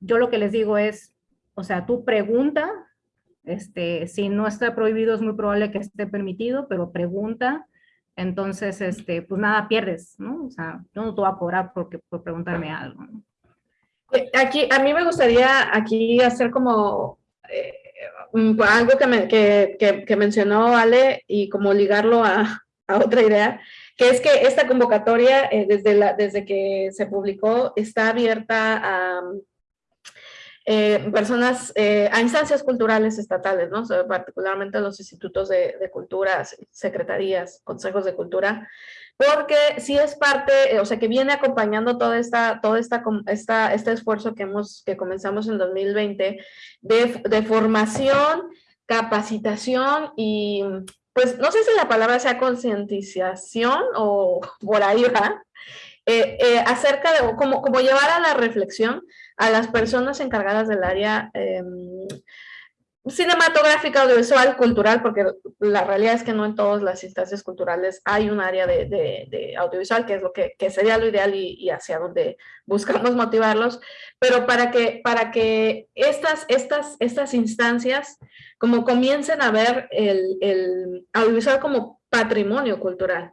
Yo lo que les digo es, o sea, tú pregunta, este, si no está prohibido es muy probable que esté permitido, pero pregunta, entonces, este, pues nada pierdes, ¿no? O sea, yo no te voy a cobrar porque, por preguntarme algo, ¿no? Eh, aquí, a mí me gustaría aquí hacer como eh, algo que, que, que, mencionó Ale y como ligarlo a, a, otra idea, que es que esta convocatoria eh, desde, la, desde que se publicó está abierta a eh, personas, a instancias culturales estatales, ¿no? particularmente los institutos de, de cultura, secretarías, consejos de cultura, porque sí es parte, o sea, que viene acompañando toda esta, todo esta, esta, este esfuerzo que, hemos, que comenzamos en 2020 de, formación, capacitación y, pues, no sé si la palabra sea concientización o por ahí va, eh, eh, acerca de cómo, cómo llevar a la reflexión a las personas encargadas del área eh, cinematográfica, audiovisual, cultural, porque la realidad es que no en todas las instancias culturales hay un área de, audiovisual, que es lo que, sería lo ideal y, hacia donde buscamos motivarlos, pero para que, para que estas, estas, estas instancias como comiencen a ver el, el audiovisual como patrimonio cultural.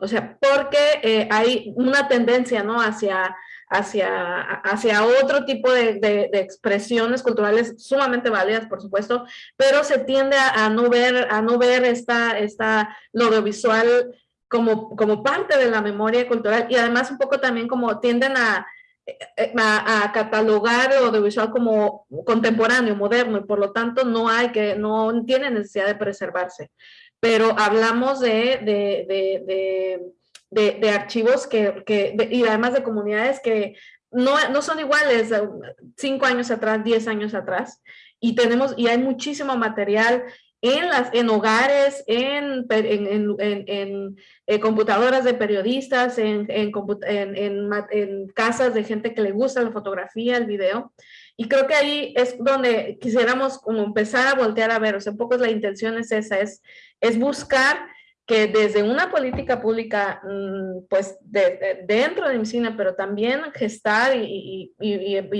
O sea, porque eh, hay una tendencia, ¿no? Hacia hacia, hacia otro tipo de, expresiones culturales sumamente válidas, por supuesto, pero se tiende a, no ver, a no ver esta, esta, audiovisual como, como parte de la memoria cultural y además un poco también como tienden a, a, catalogar el audiovisual como contemporáneo, moderno, y por lo tanto no hay que, no tiene necesidad de preservarse. Pero hablamos de, de de, archivos que, que y además de comunidades que no, no, son iguales cinco años atrás, diez años atrás, y tenemos, y hay muchísimo material en, las, en hogares, en, en, en, en computadoras de periodistas, en, en, casas de gente que le gusta la fotografía, el video. Y creo que ahí es donde quisiéramos como empezar a voltear a ver, o sea, un poco la intención es esa, es, es buscar que desde una política pública, mm, pues dentro de mi cine, pero también gestar y,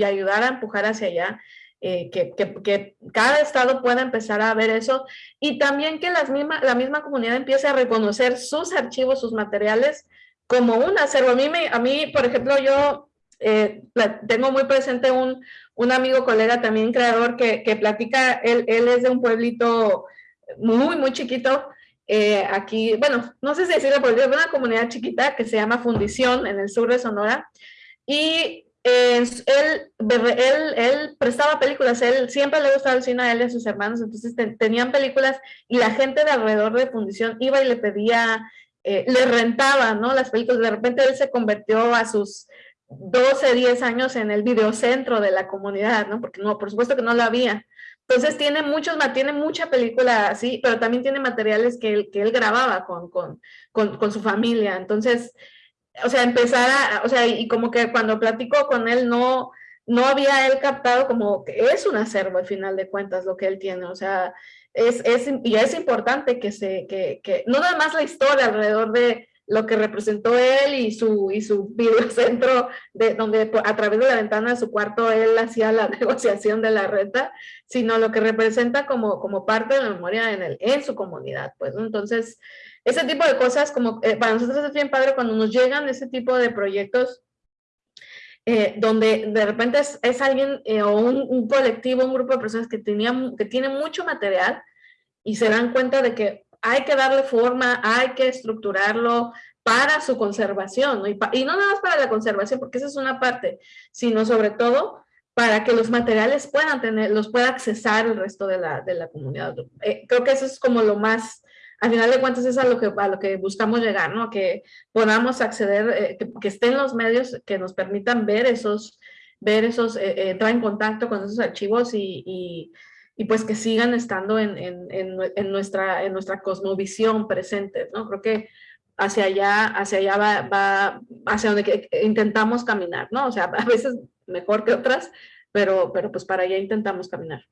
ayudar a empujar hacia allá, eh, que, cada estado pueda empezar a ver eso y también que las misma, la misma comunidad empiece a reconocer sus archivos, sus materiales como un acervo. A mí, a mí por ejemplo, yo eh, tengo muy presente un, un, amigo, colega también creador que, platica, él es de un pueblito muy, muy chiquito, eh, aquí, bueno, no sé si decirlo, pero es una comunidad chiquita que se llama Fundición en el sur de Sonora. Y eh, él, él, él, prestaba películas, él siempre le gustaba el cine a él y a sus hermanos, entonces tenían películas y la gente de alrededor de Fundición iba y le pedía, eh, le rentaba, ¿no? Las películas, de repente él se convirtió a sus 12, 10 años en el videocentro de la comunidad, ¿no? Porque no, por supuesto que no lo había. Entonces tiene muchos, tiene mucha película así, pero también tiene materiales que él, que él grababa con, con, con, su familia. Entonces, o sea, empezar a, o sea, y como que cuando platico con él no, no había él captado como que es un acervo al final de cuentas lo que él tiene, o sea, es, es, y es importante que se, que, que no nada más la historia alrededor de, lo que representó él y su, y su videocentro, de, donde a través de la ventana de su cuarto él hacía la negociación de la renta, sino lo que representa como, como parte de la memoria en, el, en su comunidad. Pues, Entonces, ese tipo de cosas, como eh, para nosotros es bien padre cuando nos llegan ese tipo de proyectos, eh, donde de repente es, es alguien eh, o un, un, colectivo, un grupo de personas que, tenía, que tiene mucho material y se dan cuenta de que hay que darle forma, hay que estructurarlo para su conservación. Y, no nada más para la conservación, porque esa es una parte, sino sobre todo para que los materiales puedan tener, los pueda accesar el resto de la, de la comunidad. Eh, creo que eso es como lo más, al final de cuentas es a lo que, a lo que buscamos llegar, ¿no? Que podamos acceder, eh, que, estén los medios que nos permitan ver esos, ver esos, eh, entrar en contacto con esos archivos y pues que sigan estando en, en, en, nuestra, en nuestra cosmovisión presente, ¿no? Creo que hacia allá, hacia allá va, hacia donde intentamos caminar, ¿no? O sea, a veces mejor que otras, pero, pero pues para allá intentamos caminar.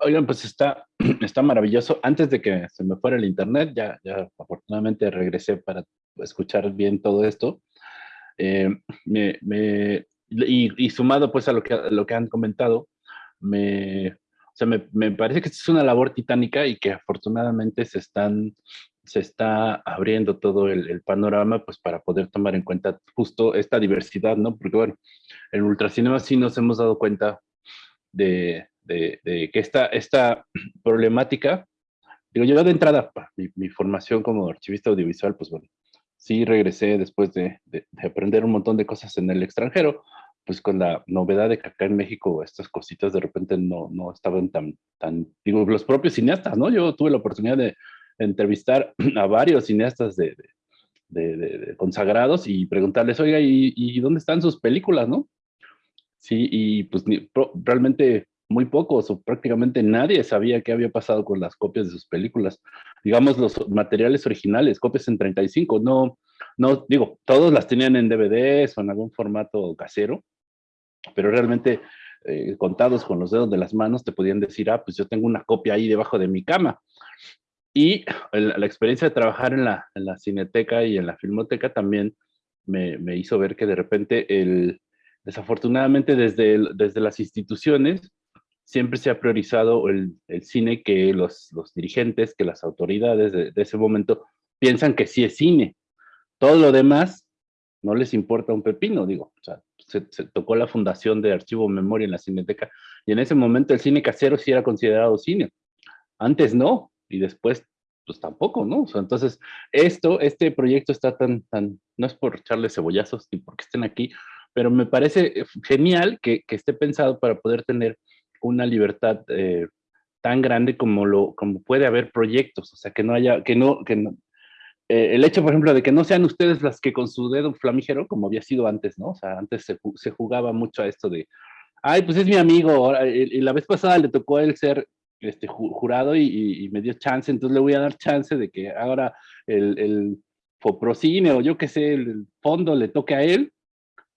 Oigan, pues está, está maravilloso. Antes de que se me fuera el internet, ya, ya afortunadamente regresé para escuchar bien todo esto. Eh, me, y, sumado pues a lo que, lo que han comentado, me, o sea, me, me, parece que es una labor titánica y que afortunadamente se están se está abriendo todo el, el, panorama pues para poder tomar en cuenta justo esta diversidad, ¿no? Porque bueno, en Ultracinema sí nos hemos dado cuenta de, de, de que esta, esta problemática, digo yo de entrada, mi, mi, formación como archivista audiovisual, pues bueno, sí regresé después de, de, aprender un montón de cosas en el extranjero, pues con la novedad de que acá en México estas cositas de repente no, no estaban tan, tan, digo, los propios cineastas, ¿no? Yo tuve la oportunidad de entrevistar a varios cineastas de, de, consagrados y preguntarles, oiga, ¿y, ¿y, dónde están sus películas, no? Sí, y pues realmente muy pocos o prácticamente nadie sabía qué había pasado con las copias de sus películas. Digamos, los materiales originales, copias en 35, no, no, digo, todos las tenían en DVDs o en algún formato casero, pero realmente eh, contados con los dedos de las manos te podían decir, ah, pues yo tengo una copia ahí debajo de mi cama. Y la, experiencia de trabajar en la, en la, cineteca y en la filmoteca también me, me hizo ver que de repente, el, desafortunadamente desde, desde las instituciones, siempre se ha priorizado el, el cine que los, los, dirigentes, que las autoridades de, ese momento piensan que sí es cine. Todo lo demás no les importa un pepino, digo. O sea, se, tocó la fundación de Archivo Memoria en la Cineteca y en ese momento el cine casero sí era considerado cine. Antes no, y después pues tampoco, ¿no? Entonces, esto, este proyecto está tan, tan, no es por echarle cebollazos ni porque estén aquí, pero me parece genial que, que esté pensado para poder tener una libertad eh, tan grande como, lo, como puede haber proyectos, o sea, que no haya, que no, que no, eh, el hecho, por ejemplo, de que no sean ustedes las que con su dedo flamígero, como había sido antes, ¿no? O sea, antes se, se jugaba mucho a esto de, ay, pues es mi amigo, y, la vez pasada le tocó a él ser este, jurado y, me dio chance, entonces le voy a dar chance de que ahora el, el Foprocine o yo qué sé, el fondo le toque a él,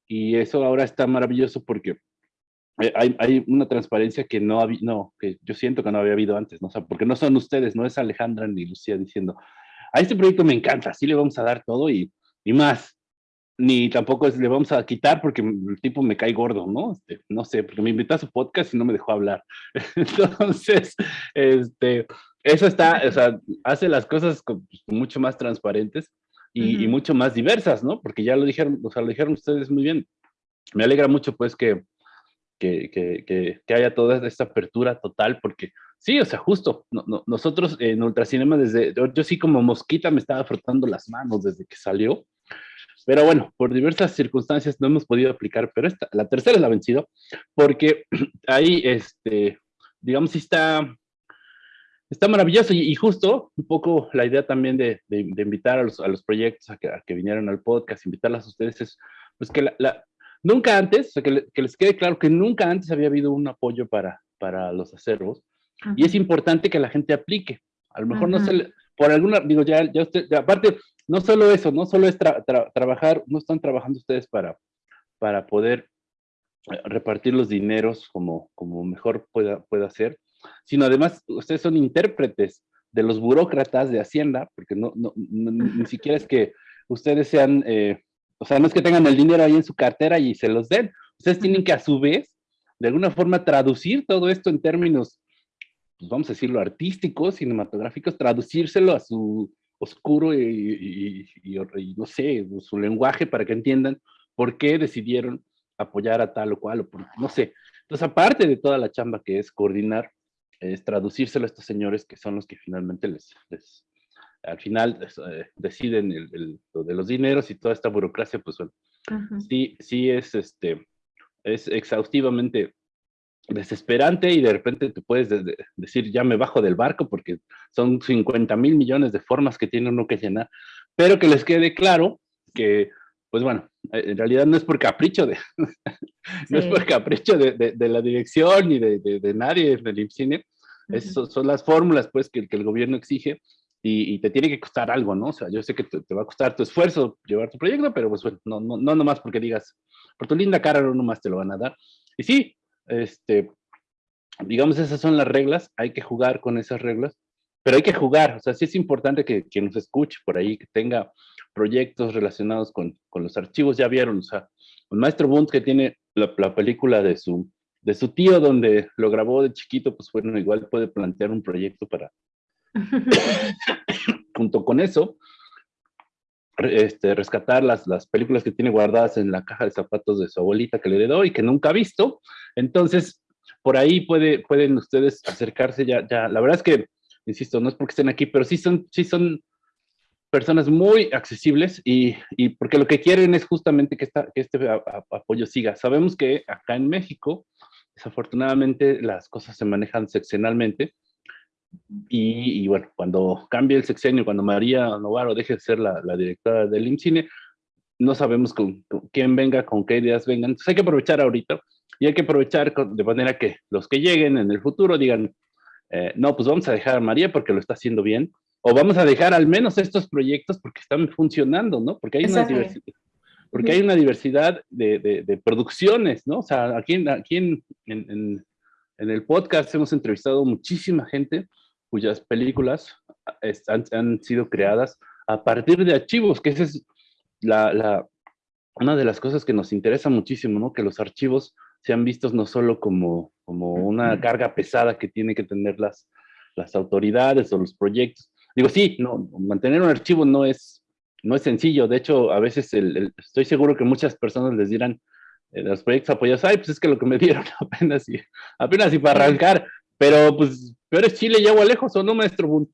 y eso ahora está maravilloso porque hay, hay, una transparencia que no, había, no, que yo siento que no había habido antes, ¿no? O sea, porque no son ustedes, no es Alejandra ni Lucía diciendo, a este proyecto me encanta, sí le vamos a dar todo y, y más, ni tampoco es, le vamos a quitar porque el tipo me cae gordo, ¿no? Este, no sé, porque me invitó a su podcast y no me dejó hablar. Entonces, este, eso está, o sea, hace las cosas con, pues, mucho más transparentes y, uh -huh. y, mucho más diversas, ¿no? Porque ya lo dijeron, o sea, lo dijeron ustedes muy bien. Me alegra mucho, pues, que, que, que, que, haya toda esta apertura total, porque sí, o sea, justo, no, no, nosotros en Ultracinema, desde, yo, yo, sí como mosquita me estaba frotando las manos desde que salió, pero bueno, por diversas circunstancias no hemos podido aplicar, pero esta, la tercera es la vencido, porque ahí, este, digamos, sí está, está maravilloso y, y, justo un poco la idea también de, de, de invitar a los, a los proyectos a que, a que, vinieran al podcast, invitarlas a ustedes es, pues que la, la Nunca antes, o sea, que, que, les quede claro que nunca antes había habido un apoyo para, para los acervos y es importante que la gente aplique. A lo mejor no se por alguna, digo, ya, ya usted, ya, aparte, no solo eso, no solo es tra tra trabajar, no están trabajando ustedes para, para poder eh, repartir los dineros como, como mejor pueda, pueda ser, sino además ustedes son intérpretes de los burócratas de Hacienda, porque no, no, no ni siquiera es que ustedes sean... Eh, o sea, no es que tengan el dinero ahí en su cartera y se los den. Ustedes tienen que a su vez, de alguna forma, traducir todo esto en términos, pues vamos a decirlo, artísticos, cinematográficos, traducírselo a su oscuro y, y, y, y, no sé, su lenguaje para que entiendan por qué decidieron apoyar a tal o cual, o por, no sé. Entonces, aparte de toda la chamba que es coordinar, es traducírselo a estos señores que son los que finalmente les, les, al final eh, deciden el, el, lo de los dineros y toda esta burocracia, pues bueno, uh -huh. sí, sí es, este, es exhaustivamente desesperante y de repente te puedes de, de, decir ya me bajo del barco porque son 50 mil millones de formas que tiene uno que llenar, pero que les quede claro que, pues bueno, en realidad no es por capricho de, no sí. es por capricho de, de, de, la dirección ni de, de nadie del IMCINE, uh -huh. Eso son las fórmulas pues que, que el gobierno exige y, te tiene que costar algo, ¿no? O sea, yo sé que te, va a costar tu esfuerzo llevar tu proyecto, pero pues no, no, no nomás porque digas, por tu linda cara no nomás te lo van a dar. Y sí, este, digamos, esas son las reglas, hay que jugar con esas reglas, pero hay que jugar, o sea, sí es importante que quien nos escuche por ahí, que tenga proyectos relacionados con, con los archivos, ya vieron, o sea, el maestro Bunt que tiene la, la película de su, de su tío donde lo grabó de chiquito, pues bueno, igual puede plantear un proyecto para, junto con eso, este, rescatar las, las películas que tiene guardadas en la caja de zapatos de su abuelita que le heredó y que nunca ha visto. Entonces, por ahí puede, pueden ustedes acercarse ya, ya. La verdad es que, insisto, no es porque estén aquí, pero sí son, sí son personas muy accesibles y, y porque lo que quieren es justamente que, esta, que este a, apoyo siga. Sabemos que acá en México, desafortunadamente, las cosas se manejan seccionalmente y, y, bueno, cuando cambie el sexenio, cuando María Novaro deje de ser la, la directora del IMCINE, no sabemos con, con, quién venga, con qué ideas vengan. Entonces hay que aprovechar ahorita y hay que aprovechar con, de manera que los que lleguen en el futuro digan, eh, no, pues vamos a dejar a María porque lo está haciendo bien, o vamos a dejar al menos estos proyectos porque están funcionando, ¿no? Porque hay una diversidad. porque hay una diversidad de, producciones, ¿no? O sea, aquí, aquí en, en, el podcast hemos entrevistado muchísima gente cuyas películas han, han sido creadas a partir de archivos, que esa es la, la, una de las cosas que nos interesa muchísimo, ¿no? Que los archivos sean vistos no solo como, como una carga pesada que tienen que tener las, las autoridades o los proyectos. Digo, sí, no, mantener un archivo no es, no es sencillo. De hecho, a veces el, estoy seguro que muchas personas les dirán eh, los proyectos apoyados, ay, pues es que lo que me dieron apenas y, apenas y para arrancar. Pero pues, peor es Chile y agua lejos, ¿o no, maestro?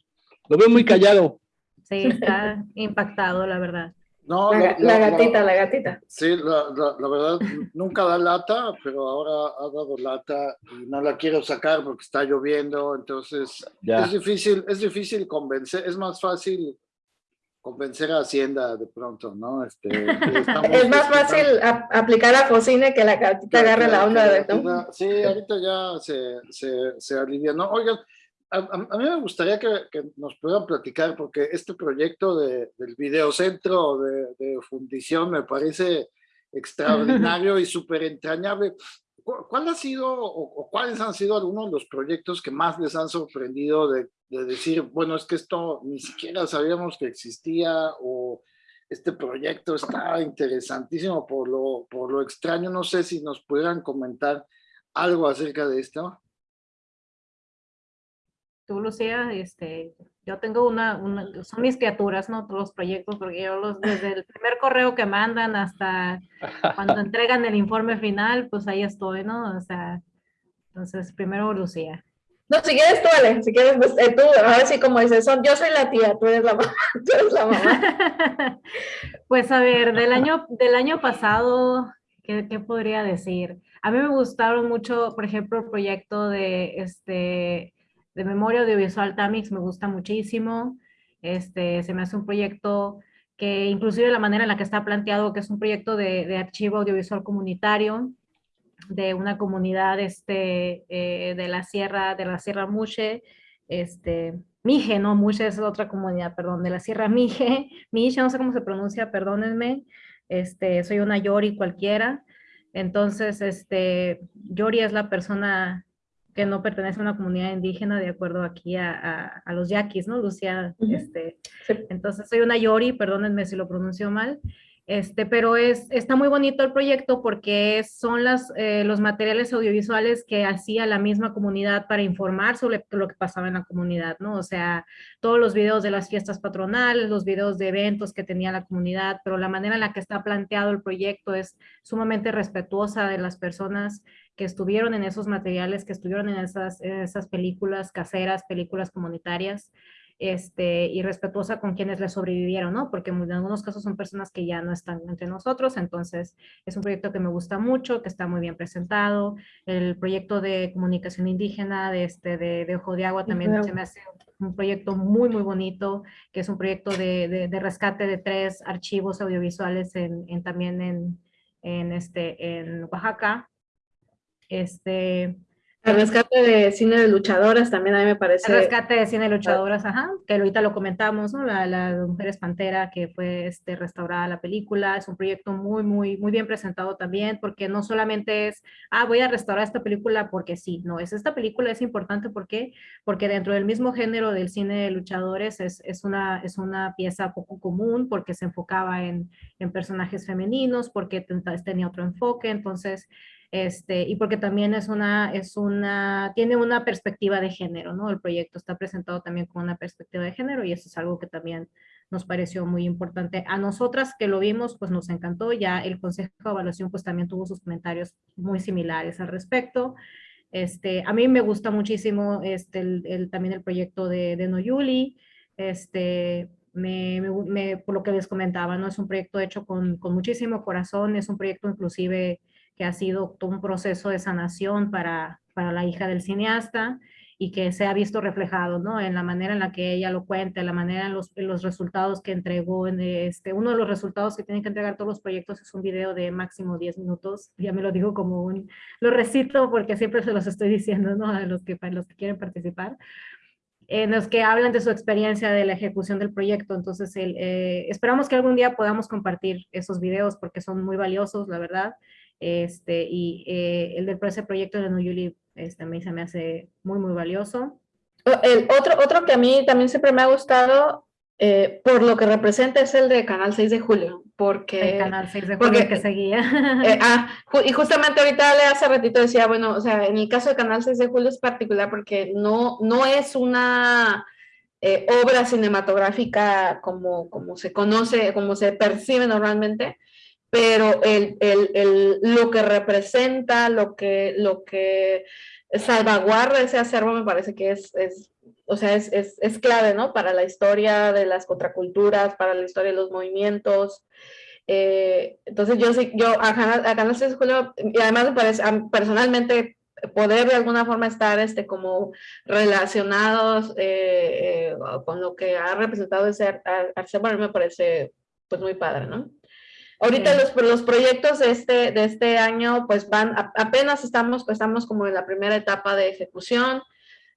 Lo veo muy callado. Sí, está impactado, la verdad. No, la, gatita, la, gatita. Sí, la, verdad, nunca da lata, pero ahora ha dado lata y no la quiero sacar porque está lloviendo, entonces es difícil, es difícil convencer, es más fácil convencer a Hacienda de pronto, ¿no? Este, es más fácil aplicar a Focine que la gatita agarre la onda de... Sí, ahorita ya se, se, se alivia, ¿no? Oigan, a, mí me gustaría que, nos puedan platicar, porque este proyecto de, del videocentro de, de fundición me parece extraordinario y súper entrañable. ¿Cuál ha sido o, cuáles han sido algunos de los proyectos que más les han sorprendido de, de, decir, bueno, es que esto ni siquiera sabíamos que existía o este proyecto está interesantísimo por lo, por lo extraño? No sé si nos pudieran comentar algo acerca de esto tú, Lucía, este, yo tengo una, son mis criaturas, ¿no? Todos los proyectos, porque yo los, desde el primer correo que mandan hasta cuando entregan el informe final, pues ahí estoy, ¿no? O sea, entonces, primero Lucía. No, si quieres tú, Ale, si quieres, pues, eh, tú, ahora sí como dices, son, yo soy la tía, tú eres la mamá, tú eres la mamá. pues a ver, del año, del año pasado, ¿qué, ¿qué, podría decir? A mí me gustaron mucho, por ejemplo, el proyecto de, este, de memoria audiovisual Tamix me gusta muchísimo. Este, se me hace un proyecto que inclusive la manera en la que está planteado, que es un proyecto de, archivo audiovisual comunitario de una comunidad este, eh, de la Sierra, de la Sierra Muche, este, Mije, no, Muche es otra comunidad, perdón, de la Sierra Mije, Mije, no sé cómo se pronuncia, perdónenme, este, soy una Yori cualquiera, entonces, este, Yori es la persona que no pertenece a una comunidad indígena, de acuerdo aquí a, a, los yaquis, ¿no, Lucía? este, Entonces, soy una Yori, perdónenme si lo pronuncio mal, este, pero es, está muy bonito el proyecto porque son las, eh, los materiales audiovisuales que hacía la misma comunidad para informar sobre lo que pasaba en la comunidad, ¿no? O sea, todos los videos de las fiestas patronales, los videos de eventos que tenía la comunidad, pero la manera en la que está planteado el proyecto es sumamente respetuosa de las personas que estuvieron en esos materiales, que estuvieron en esas, películas caseras, películas comunitarias este, y respetuosa con quienes le sobrevivieron, ¿no? Porque en algunos casos son personas que ya no están entre nosotros, entonces es un proyecto que me gusta mucho, que está muy bien presentado. El proyecto de comunicación indígena de, este, de, Ojo de Agua también se me hace un proyecto muy, muy bonito, que es un proyecto de, de rescate de tres archivos audiovisuales en, en también en, en, este, en Oaxaca. Este, el rescate de cine de luchadoras también a mí me parece. El rescate de cine de luchadoras, ajá, que ahorita lo comentamos, ¿no? La, la Mujeres Pantera, que fue este, restaurada la película, es un proyecto muy, muy, muy bien presentado también, porque no solamente es, ah, voy a restaurar esta película porque sí, no, es esta película es importante porque, porque dentro del mismo género del cine de luchadores es, es, una, es una pieza poco común, porque se enfocaba en, en personajes femeninos, porque tenía otro enfoque, entonces este, y porque también es una, es una, tiene una perspectiva de género, ¿no? El proyecto está presentado también con una perspectiva de género y eso es algo que también nos pareció muy importante. A nosotras que lo vimos, pues nos encantó, ya el Consejo de Evaluación pues también tuvo sus comentarios muy similares al respecto. Este, a mí me gusta muchísimo este, el, también el proyecto de, de Noyuli, este, me, por lo que les comentaba, ¿no? Es un proyecto hecho con, con muchísimo corazón, es un proyecto inclusive que ha sido todo un proceso de sanación para, para la hija del cineasta y que se ha visto reflejado, ¿no? En la manera en la que ella lo cuenta, en la manera en los, los resultados que entregó. En este, uno de los resultados que tienen que entregar todos los proyectos es un video de máximo 10 minutos. Ya me lo digo como un, lo recito porque siempre se los estoy diciendo, ¿no? A los que, para los que quieren participar. en los que hablan de su experiencia de la ejecución del proyecto. Entonces, eh, esperamos que algún día podamos compartir esos videos porque son muy valiosos, la verdad. Este, y eh, el del ese proyecto de Nuyuli este, a mí se me hace muy, muy valioso. El otro, otro que a mí también siempre me ha gustado eh, por lo que representa es el de Canal 6 de Julio, porque... El Canal 6 de Julio porque, que seguía. Eh, ah, y justamente ahorita le hace ratito decía, bueno, o sea, en el caso de Canal 6 de Julio es particular porque no, no es una eh, obra cinematográfica como, como se conoce, como se percibe normalmente, pero el, el, el, lo que representa, lo que, lo que salvaguarda ese acervo me parece que es, es o sea, es, es, es, clave, ¿no? Para la historia de las contraculturas, para la historia de los movimientos. Eh, entonces yo sí, yo a Canal Julio, y además me parece, personalmente, poder de alguna forma estar este, como relacionados eh, eh, con lo que ha representado ese arte, me parece pues muy padre, ¿no? Ahorita los, los proyectos de este, de este año pues van, apenas estamos, estamos como en la primera etapa de ejecución,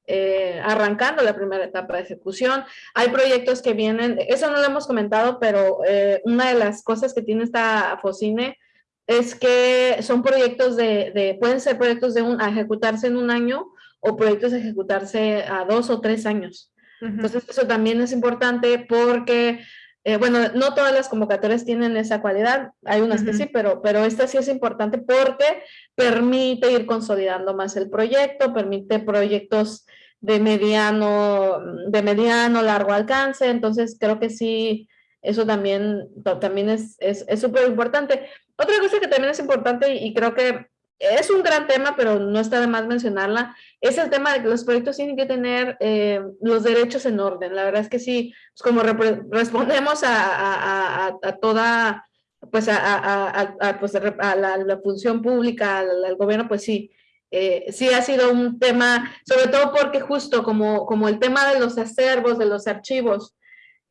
eh, arrancando la primera etapa de ejecución. Hay proyectos que vienen, eso no lo hemos comentado, pero eh, una de las cosas que tiene esta FOCINE es que son proyectos de, pueden ser proyectos de un, a ejecutarse en un año o proyectos a ejecutarse a dos o tres años. Entonces eso también es importante porque eh, bueno, no todas las convocatorias tienen esa cualidad, hay unas que sí, pero, pero esta sí es importante porque permite ir consolidando más el proyecto, permite proyectos de mediano, de mediano, largo alcance, entonces creo que sí, eso también, también es súper es, importante. Otra cosa que también es importante y, creo que es un gran tema, pero no está de más mencionarla, es el tema de que los proyectos tienen que tener eh, los derechos en orden. La verdad es que sí, pues como respondemos a, a, toda, pues a, pues la, función pública, al, gobierno, pues sí, eh, sí ha sido un tema, sobre todo porque justo como, como el tema de los acervos, de los archivos,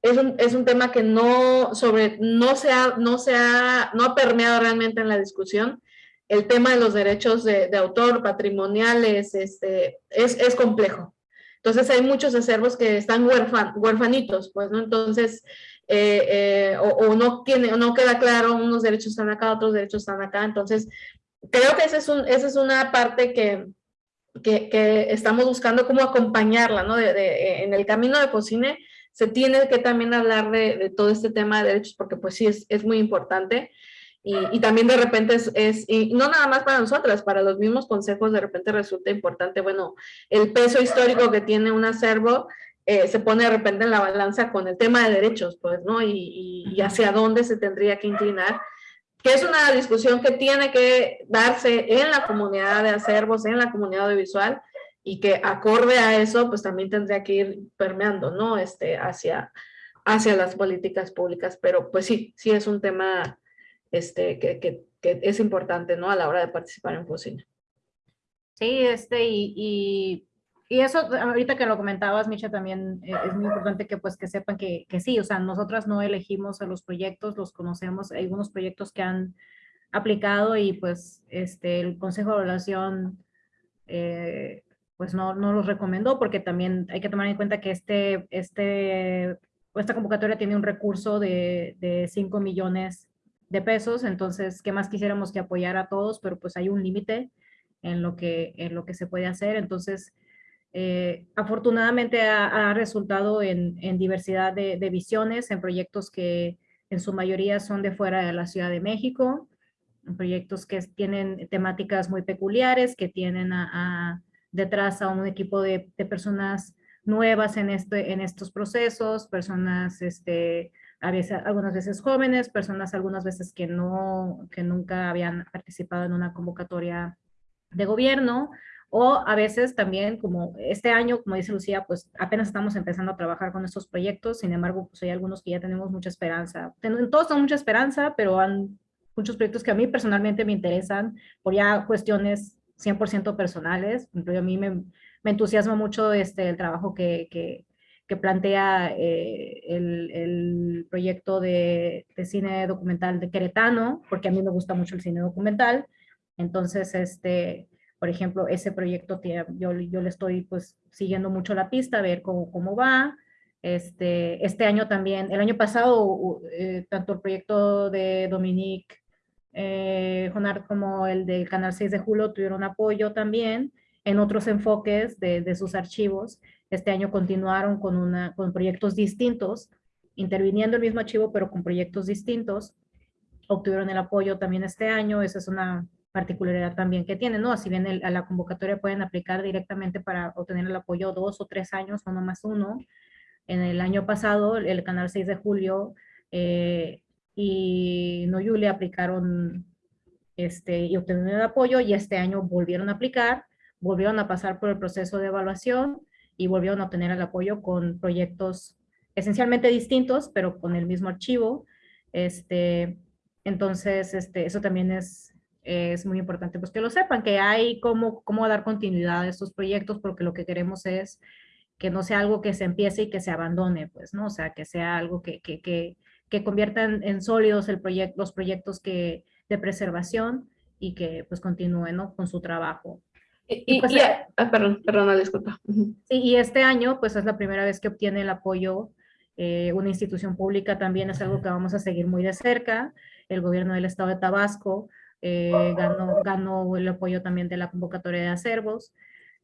es un, es un tema que no, sobre, no, se ha, no, se ha, no ha permeado realmente en la discusión. El tema de los derechos de, autor, patrimoniales, este, es, es, complejo. Entonces hay muchos acervos que están huérfan, huérfanitos, pues, ¿no? Entonces, eh, eh, o, o, no, tiene, no queda claro, unos derechos están acá, otros derechos están acá. Entonces, creo que esa es, un, esa es una parte que, que, que, estamos buscando cómo acompañarla, ¿no? De, en el camino de Cocine se tiene que también hablar de, de, todo este tema de derechos porque pues sí es, es muy importante y, y, también de repente es, es, y no nada más para nosotras, para los mismos consejos de repente resulta importante, bueno, el peso histórico que tiene un acervo eh, se pone de repente en la balanza con el tema de derechos, pues, ¿no? Y, y, hacia dónde se tendría que inclinar que es una discusión que tiene que darse en la comunidad de acervos, en la comunidad audiovisual, y que acorde a eso, pues también tendría que ir permeando, ¿no? Este, hacia, hacia las políticas públicas, pero pues sí, sí es un tema este, que, que, que es importante, ¿no? A la hora de participar en cocina. Sí, este, y, y y eso, ahorita que lo comentabas, Micha, también eh, es muy importante que pues que sepan que, que, sí, o sea, nosotras no elegimos a los proyectos, los conocemos, hay algunos proyectos que han aplicado y pues este, el Consejo de Evaluación eh, pues no, no los recomendó porque también hay que tomar en cuenta que este, este, esta convocatoria tiene un recurso de, de 5 millones de pesos, entonces, ¿qué más quisiéramos que apoyar a todos? Pero pues hay un límite en, lo que, en lo que se puede hacer, entonces eh, afortunadamente ha, resultado en, diversidad de, visiones, en proyectos que en su mayoría son de fuera de la Ciudad de México, en proyectos que tienen temáticas muy peculiares, que tienen detrás a un equipo de, personas nuevas en, este, en estos procesos, personas este, a veces, algunas veces jóvenes, personas algunas veces que, no, que nunca habían participado en una convocatoria de gobierno, o a veces también, como este año, como dice Lucía, pues apenas estamos empezando a trabajar con estos proyectos, sin embargo, pues hay algunos que ya tenemos mucha esperanza. Todos tenemos mucha esperanza, pero han muchos proyectos que a mí personalmente me interesan por ya cuestiones 100% personales. A mí me, me, entusiasma mucho este, el trabajo que, que, que plantea eh, el, el, proyecto de, de, cine documental de Queretano, porque a mí me gusta mucho el cine documental. Entonces, este, Por ejemplo, ese proyecto, yo, yo le estoy pues siguiendo mucho la pista, a ver cómo, cómo va. Este, este año también, el año pasado, eh, tanto el proyecto de Dominique eh, como el del Canal 6 de Julio tuvieron apoyo también en otros enfoques de, de sus archivos. Este año continuaron con, una, con proyectos distintos, interviniendo el mismo archivo, pero con proyectos distintos. Obtuvieron el apoyo también este año, esa es una particularidad también que tienen, ¿no? Si bien a la convocatoria pueden aplicar directamente para obtener el apoyo dos o tres años, o no más uno. En el año pasado, el canal 6 de julio eh, y no le aplicaron este, y obtuvieron el apoyo y este año volvieron a aplicar, volvieron a pasar por el proceso de evaluación y volvieron a obtener el apoyo con proyectos esencialmente distintos, pero con el mismo archivo. Este, entonces, este, eso también es, es muy importante pues que lo sepan, que hay cómo, cómo dar continuidad a estos proyectos, porque lo que queremos es que no sea algo que se empiece y que se abandone, pues, ¿no? O sea, que sea algo que, que, que, que conviertan en sólidos el los proyectos que, de preservación y que pues continúen ¿no? con su trabajo. Y, pues, ah, perdón, perdón, disculpa. Sí, y este año, pues es la primera vez que obtiene el apoyo eh, una institución pública, también es algo que vamos a seguir muy de cerca. El gobierno del estado de Tabasco eh, ganó, ganó el apoyo también de la convocatoria de acervos,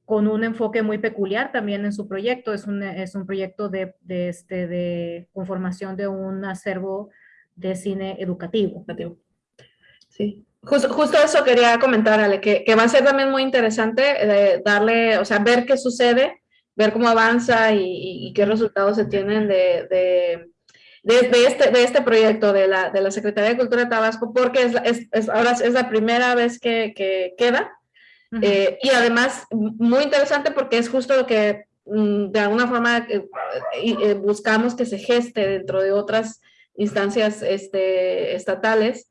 con un enfoque muy peculiar también en su proyecto. Es un, es un proyecto de, de, este, de conformación de un acervo de cine educativo. Sí, Justo, eso quería comentar, Ale, que, que, va a ser también muy interesante eh, darle, o sea, ver qué sucede, ver cómo avanza y, qué resultados se tienen de, de, de, este, de este proyecto de la, de la Secretaría de Cultura de Tabasco, porque es, es, ahora es la primera vez que, que queda. Eh, y además, muy interesante porque es justo lo que mm, de alguna forma eh, buscamos que se geste dentro de otras instancias este, estatales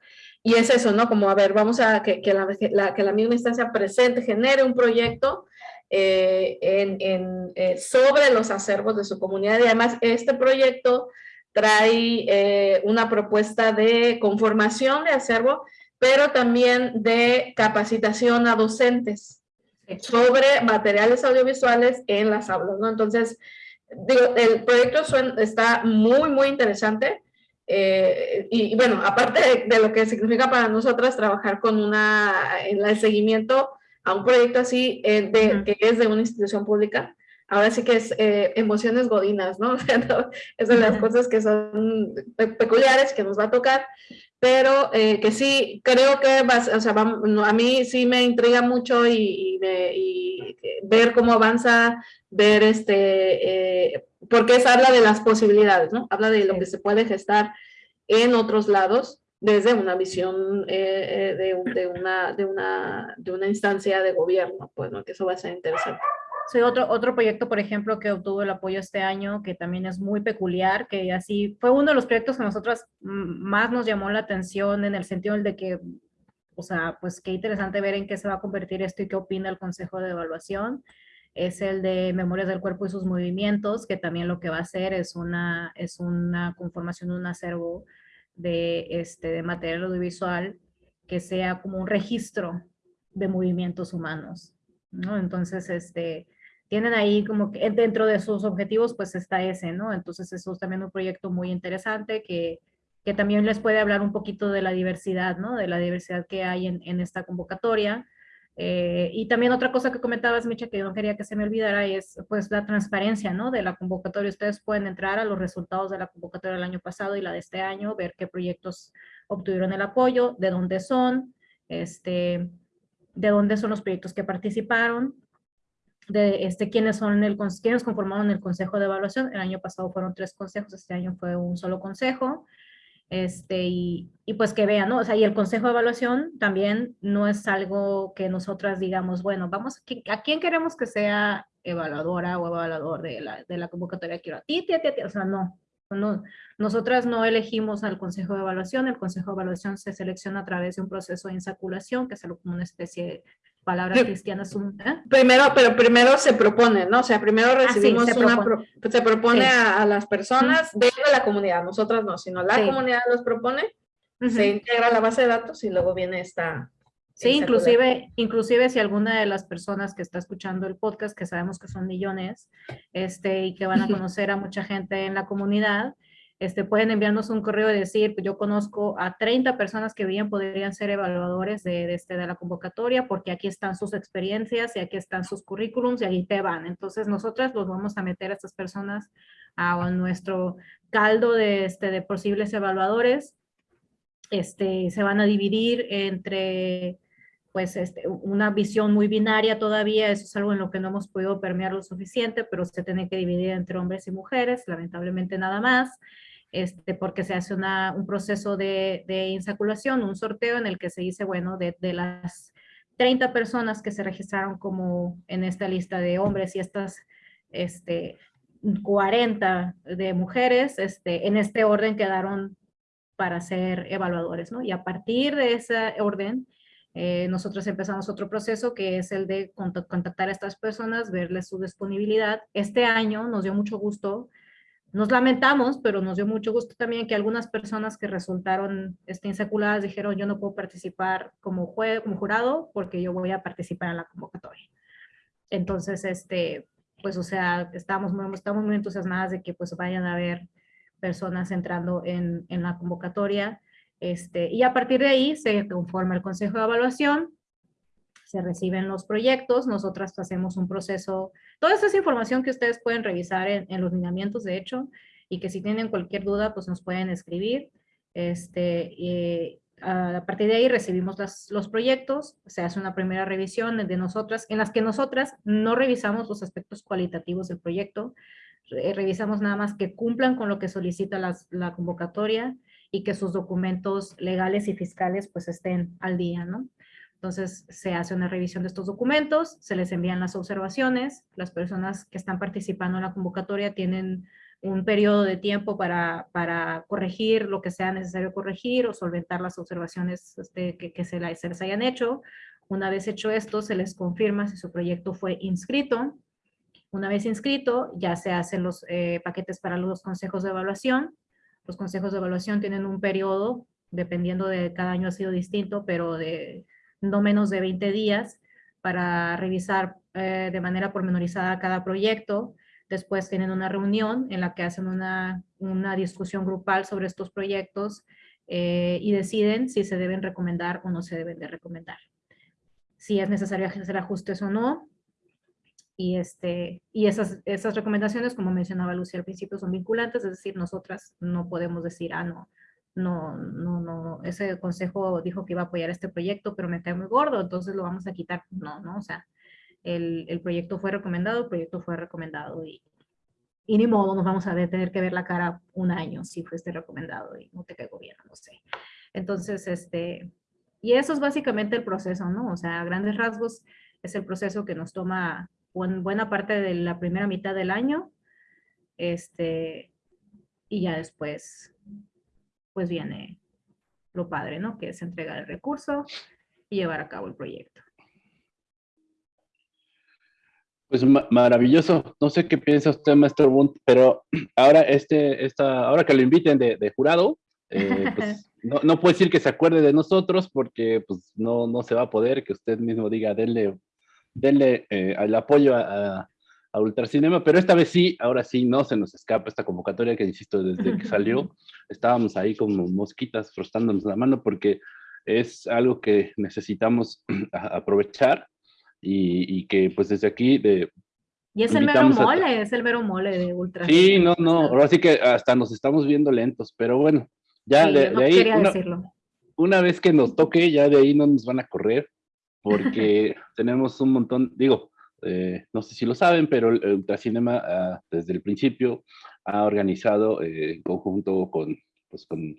y es eso, ¿no? Como, a ver, vamos a que, que, la, que la misma instancia presente, genere un proyecto eh, en, en, eh, sobre los acervos de su comunidad. Y además, este proyecto trae eh, una propuesta de conformación de acervo, pero también de capacitación a docentes sobre materiales audiovisuales en las aulas, ¿no? Entonces, digo, el proyecto está muy, muy interesante. Eh, y, bueno, aparte de, lo que significa para nosotras trabajar con una, en el seguimiento a un proyecto así, eh, de, que es de una institución pública, ahora sí que es eh, emociones godinas, ¿no? es de las cosas que son peculiares que nos va a tocar, pero que sí, creo que va, o sea, a mí sí me intriga mucho y, y ver cómo avanza, ver este porque es habla de las posibilidades, ¿no? Habla de lo que se puede gestar en otros lados desde una visión eh, eh, de, de, una, de, una, de una instancia de gobierno, pues, ¿no? Que eso va a ser interesante. Sí, otro, otro proyecto, por ejemplo, que obtuvo el apoyo este año, que también es muy peculiar, que así fue uno de los proyectos que a nosotras más nos llamó la atención en el sentido de que, o sea, pues qué interesante ver en qué se va a convertir esto y qué opina el Consejo de Evaluación es el de Memorias del Cuerpo y sus Movimientos, que también lo que va a hacer es una, es una conformación de un acervo de, este, de material audiovisual que sea como un registro de movimientos humanos. ¿no? Entonces, este, tienen ahí como que dentro de sus objetivos, pues está ese, ¿no? Entonces, eso es también un proyecto muy interesante que, que también les puede hablar un poquito de la diversidad, ¿no? De la diversidad que hay en, en esta convocatoria eh, y también otra cosa que comentabas, Micha, que yo no quería que se me olvidara, es pues la transparencia, ¿no? De la convocatoria. Ustedes pueden entrar a los resultados de la convocatoria del año pasado y la de este año, ver qué proyectos obtuvieron el apoyo, de dónde son, este, de dónde son los proyectos que participaron, de este, quiénes son el, quiénes conformaron el consejo de evaluación. El año pasado fueron tres consejos, este año fue un solo consejo este, y, pues que vean, ¿no? O sea, y el consejo de evaluación también no es algo que nosotras digamos, bueno, vamos, ¿a quién queremos que sea evaluadora o evaluador de la, de la convocatoria? Quiero a ti, ti, ti, ti, o sea, no, no, nosotras no elegimos al consejo de evaluación, el consejo de evaluación se selecciona a través de un proceso de insaculación, que es como una especie palabras cristianas. ¿eh? Primero, pero primero se propone, ¿no? O sea, primero ah, recibimos se una, propone, se propone a, las personas de la comunidad, nosotras no, sino la comunidad los propone, se integra la base de datos y luego viene esta, Sí, inclusive, inclusive si alguna de las personas que está escuchando el podcast, que sabemos que son millones, este, y que van a conocer a mucha gente en la comunidad, este, pueden enviarnos un correo y decir, pues yo conozco a 30 personas que bien podrían ser evaluadores de, este, de la convocatoria, porque aquí están sus experiencias y aquí están sus currículums y ahí te van. Entonces nosotras los vamos a meter a estas personas a, nuestro caldo de, este, de posibles evaluadores. Este, se van a dividir entre pues este, una visión muy binaria todavía, eso es algo en lo que no hemos podido permear lo suficiente, pero se tiene que dividir entre hombres y mujeres, lamentablemente nada más, este, porque se hace una, un proceso de, de, insaculación, un sorteo en el que se dice, bueno, de, de, las 30 personas que se registraron como en esta lista de hombres y estas este, 40 de mujeres, este, en este orden quedaron para ser evaluadores, ¿no? Y a partir de ese orden, eh, nosotros empezamos otro proceso que es el de contactar a estas personas, verles su disponibilidad. Este año nos dio mucho gusto, nos lamentamos, pero nos dio mucho gusto también que algunas personas que resultaron este, insaculadas dijeron yo no puedo participar como, como jurado porque yo voy a participar en la convocatoria. Entonces, este, pues o sea, estamos estamos muy entusiasmadas de que pues vayan a haber personas entrando en, en la convocatoria. Este, y a partir de ahí se conforma el consejo de evaluación, se reciben los proyectos, nosotras hacemos un proceso, toda esa información que ustedes pueden revisar en, los lineamientos de hecho, y que si tienen cualquier duda, pues nos pueden escribir. Este, y a partir de ahí recibimos los proyectos, se hace una primera revisión de nosotras, en las que nosotras no revisamos los aspectos cualitativos del proyecto, revisamos nada más que cumplan con lo que solicita la convocatoria, y que sus documentos legales y fiscales pues estén al día, ¿no? Entonces se hace una revisión de estos documentos, se les envían las observaciones, las personas que están participando en la convocatoria tienen un periodo de tiempo para, para corregir lo que sea necesario corregir o solventar las observaciones este, que, se les hayan hecho. Una vez hecho esto, se les confirma si su proyecto fue inscrito. Una vez inscrito, ya se hacen los eh, paquetes para los consejos de evaluación los consejos de evaluación tienen un periodo, dependiendo de cada año ha sido distinto, pero de no menos de 20 días para revisar eh, de manera pormenorizada cada proyecto. Después tienen una reunión en la que hacen una, una discusión grupal sobre estos proyectos eh, y deciden si se deben recomendar o no se deben de recomendar. Si es necesario hacer ajustes o no, y, este, y esas, esas recomendaciones, como mencionaba Lucia al principio, son vinculantes, es decir, nosotras no podemos decir, ah, no, no, no, no, ese consejo dijo que iba a apoyar este proyecto, pero me cae muy gordo, entonces lo vamos a quitar. No, no, o sea, el, el proyecto fue recomendado, el proyecto fue recomendado y, y ni modo, nos vamos a tener que ver la cara un año si fuiste recomendado y no te caigo bien, no sé. Entonces, este, y eso es básicamente el proceso, ¿no? O sea, a grandes rasgos es el proceso que nos toma buena parte de la primera mitad del año. Este, y ya después, pues viene lo padre, ¿no? Que es entregar el recurso y llevar a cabo el proyecto. Pues maravilloso. No sé qué piensa usted, maestro Bunt, pero ahora, este, esta, ahora que lo inviten de, jurado, eh, pues no, no puede decir que se acuerde de nosotros porque pues no, no se va a poder que usted mismo diga, denle denle eh, el apoyo a, a, Ultracinema, pero esta vez sí, ahora sí, no se nos escapa esta convocatoria que, insisto, desde que salió, estábamos ahí como mosquitas frotándonos la mano porque es algo que necesitamos aprovechar y, que pues desde aquí de, y es el mero mole, es el mero mole de Ultra. Sí, no, no, ahora sí que hasta nos estamos viendo lentos, pero bueno, ya de, ahí, una, una, vez que nos toque, ya de ahí no nos van a correr porque tenemos un montón, digo, eh, no sé si lo saben, pero Ultracinema ah, desde el principio ha organizado eh, en conjunto con, pues con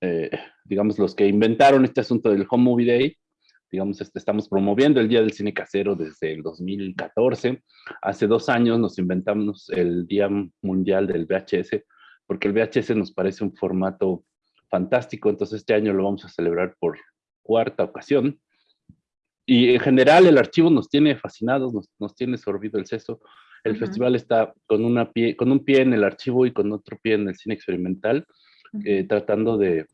eh, digamos, los que inventaron este asunto del Home Movie Day, digamos, este, estamos promoviendo el Día del Cine Casero desde el 2014. Hace dos años nos inventamos el Día Mundial del VHS, porque el VHS nos parece un formato fantástico, entonces este año lo vamos a celebrar por cuarta ocasión y en general el archivo nos tiene fascinados, nos, nos tiene sorbido el seso. El festival está con, una pie, con un pie en el archivo y con otro pie en el cine experimental, eh, tratando de,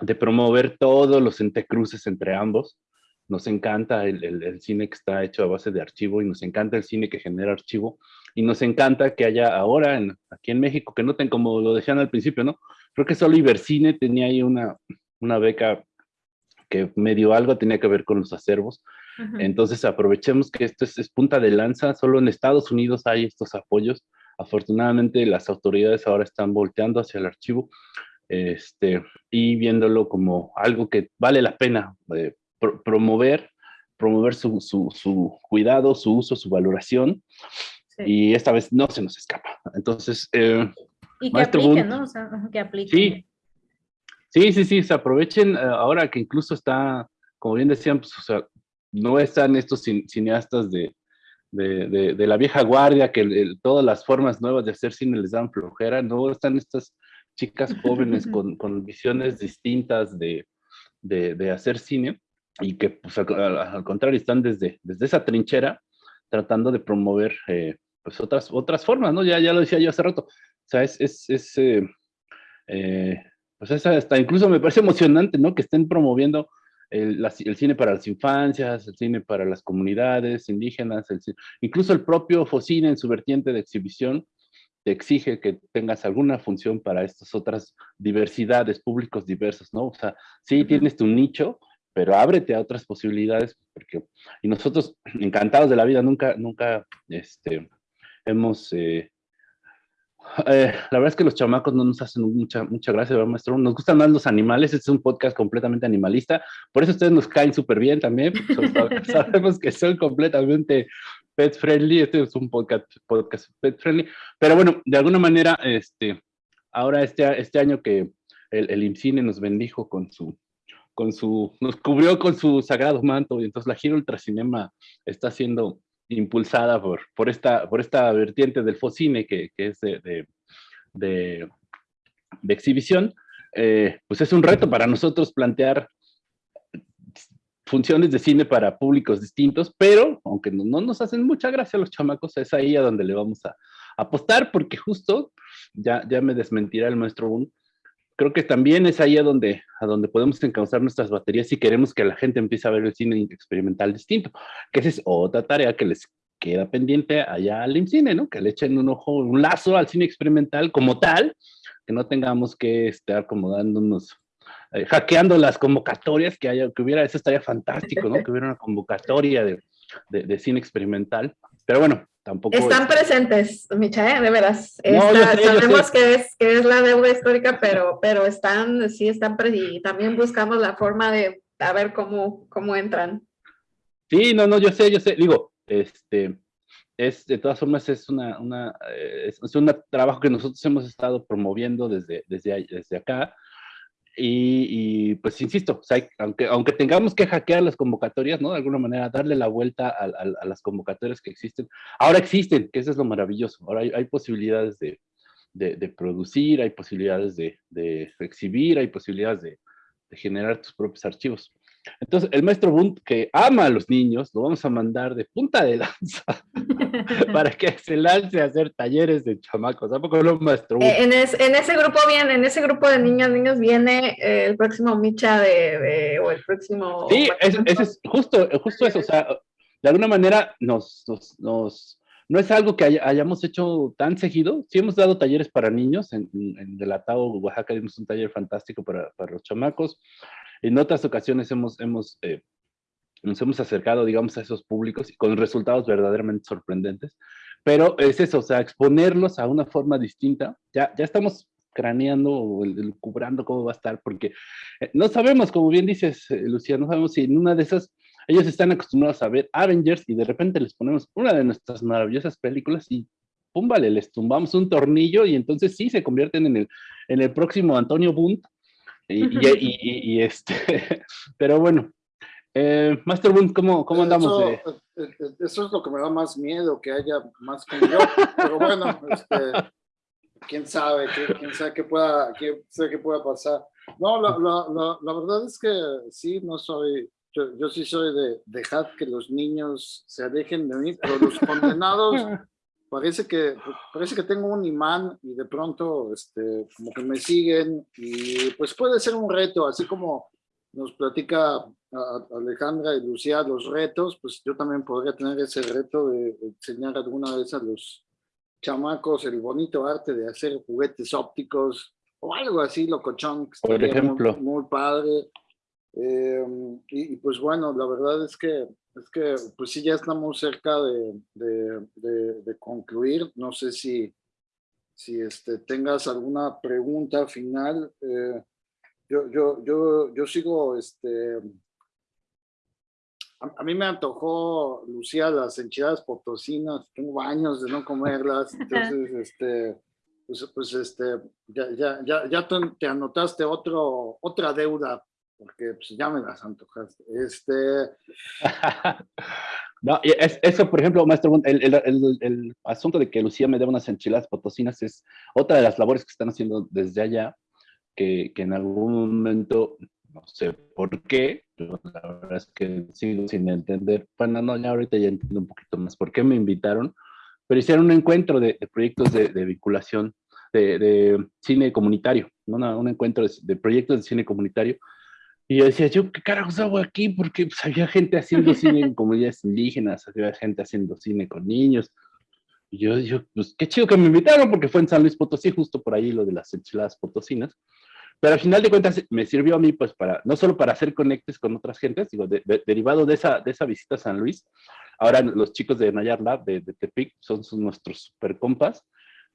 de, promover todos los entrecruces entre ambos. nos encanta el, el, cine que está hecho a base de archivo y nos encanta el cine que genera archivo y nos encanta que haya ahora en, aquí en México, que noten como lo decían al principio, ¿no? Creo que solo Ibercine tenía ahí una, una beca que medio algo tenía que ver con los acervos. Entonces aprovechemos que esto es, punta de lanza, solo en Estados Unidos hay estos apoyos. Afortunadamente las autoridades ahora están volteando hacia el archivo este, y viéndolo como algo que vale la pena eh, promover, promover su, su, cuidado, su uso, su valoración. Y esta vez no se nos escapa. Entonces, eh, y que apliquen, ¿no? O sea, que apliquen. Sí, Sí, sí, sí, se aprovechen eh, ahora que incluso está, como bien decían, pues, o sea, no están estos cineastas de, de, de, la vieja guardia, que todas las formas nuevas de hacer cine les dan flojera, no están estas chicas jóvenes con, con visiones distintas de, de, hacer cine y que pues, al, contrario están desde, desde esa trinchera tratando de promover eh, pues otras, otras formas, ¿no? Ya, ya lo decía yo hace rato, o sea, es, es, es eh, pues esa hasta incluso me parece emocionante, ¿no? Que estén promoviendo el, cine para las infancias, el cine para las comunidades indígenas, incluso el propio Focine en su vertiente de exhibición te exige que tengas alguna función para estas otras diversidades, públicos diversos, ¿no? O sea, sí tienes tu nicho, pero ábrete a otras posibilidades, porque, y nosotros encantados de la vida, nunca, nunca, este, hemos eh, eh, la verdad es que los chamacos no nos hacen mucha, mucha gracia, ¿verdad, maestro? Nos gustan más los animales, este es un podcast completamente animalista, por eso ustedes nos caen súper bien también, sabemos que son completamente pet friendly, este es un podcast, podcast pet friendly, pero bueno, de alguna manera, este, ahora este, este año que el, el IMCINE nos bendijo con su, con su, nos cubrió con su sagrado manto, y entonces la Giro Ultracinema está haciendo impulsada por, por, esta, por esta vertiente del Focine, que, que es de, de, exhibición, eh, pues es un reto para nosotros plantear funciones de cine para públicos distintos, pero aunque no, no, nos hacen mucha gracia los chamacos, es ahí a donde le vamos a apostar, porque justo, ya, ya me desmentirá el maestro Boone, creo que también es ahí a donde, a donde podemos encauzar nuestras baterías si queremos que la gente empiece a ver el cine experimental distinto, que esa es otra tarea que les queda pendiente allá al IMCINE, ¿no? Que le echen un ojo, un lazo al cine experimental como tal, que no tengamos que estar como dándonos, eh, hackeando las convocatorias que haya, que hubiera, eso estaría fantástico, ¿no? Que hubiera una convocatoria de, de, de cine experimental. Pero bueno, están presentes, Micha, ¿eh? de veras. sabemos que es, que es la deuda histórica, pero, pero están, sí están, y también buscamos la forma de a ver cómo, cómo entran. Sí, no, no, yo sé, yo sé, digo, este, es, de todas formas, es una, una eh, es, un trabajo que nosotros hemos estado promoviendo desde, desde, desde acá, y, pues insisto, aunque, aunque tengamos que hackear las convocatorias, ¿no? De alguna manera, darle la vuelta a, las convocatorias que existen. Ahora existen, que eso es lo maravilloso. Ahora hay, posibilidades de, de, producir, hay posibilidades de, de, exhibir, hay posibilidades de, generar tus propios archivos. Entonces, el maestro Bunt, que ama a los niños, lo vamos a mandar de punta de lanza para que se lance a hacer talleres de chamacos. ¿A lo maestro eh, en, ese grupo viene, en ese grupo de niños, niños viene eh, el próximo Micha de, o el próximo... Sí, ese es justo, justo eso. O sea, de alguna manera nos, nos, no es algo que hayamos hecho tan seguido. Sí hemos dado talleres para niños. En, en Delatado, Oaxaca, dimos un taller fantástico para, para los chamacos. En otras ocasiones hemos, hemos, eh, nos hemos acercado, digamos, a esos públicos con resultados verdaderamente sorprendentes. Pero es eso, o sea, exponerlos a una forma distinta. Ya, ya estamos craneando o cubrando cómo va a estar, porque eh, no sabemos, como bien dices, eh, Lucía, no sabemos si en una de esas ellos están acostumbrados a ver Avengers y de repente les ponemos una de nuestras maravillosas películas y pum, vale, les tumbamos un tornillo y entonces sí se convierten en el, en el próximo Antonio Bunt y, este, pero bueno, eh, Master Boone, ¿cómo, cómo andamos? Eh, eh, eso, es lo que me da más miedo, que haya más como yo. Pero bueno, este, quién sabe, quién sabe qué pueda, quién sabe qué pueda pasar. No, la, la, la, verdad es que sí, no soy, yo, yo sí soy de dejar que los niños se alejen de mí, pero los condenados parece que, parece que tengo un imán y de pronto este, como que me siguen y pues puede ser un reto, así como nos platica Alejandra y Lucía los retos, pues yo también podría tener ese reto de enseñar alguna vez a los chamacos el bonito arte de hacer juguetes ópticos o algo así, locochón. Por ejemplo. Muy, padre. Eh, y, pues bueno, la verdad es que, es que pues sí, ya estamos cerca de, de, concluir. No sé si, si este, tengas alguna pregunta final. Eh, yo, yo, yo, yo sigo este, a, mí me antojó, Lucía, las enchiladas potosinas, tengo años de no comerlas, entonces, este, pues, pues, este, ya, ya, ya, ya te anotaste otro, otra deuda, porque pues, ya me las antojaste. Este... no, eso, por ejemplo, maestro, el, el, el, asunto de que Lucía me dé unas enchiladas potosinas es otra de las labores que están haciendo desde allá, que, que en algún momento no sé por qué, pero la verdad es que sigo sin entender. Bueno, no, ya ahorita ya entiendo un poquito más por qué me invitaron, pero hicieron un encuentro de, proyectos de, vinculación, de, cine comunitario, ¿no? un encuentro de, proyectos de cine comunitario. Y yo decía, yo, ¿qué carajos hago aquí? Porque pues, había gente haciendo cine en comunidades indígenas, había gente haciendo cine con niños. Y yo, yo, pues qué chido que me invitaron, porque fue en San Luis Potosí, justo por ahí lo de las enchiladas potosinas. Pero al final de cuentas me sirvió a mí, pues, para, no solo para hacer conectes con otras gentes, digo, derivado de esa, de esa visita a San Luis, ahora los chicos de Nayar Lab, de, Tepic, son, nuestros super compas,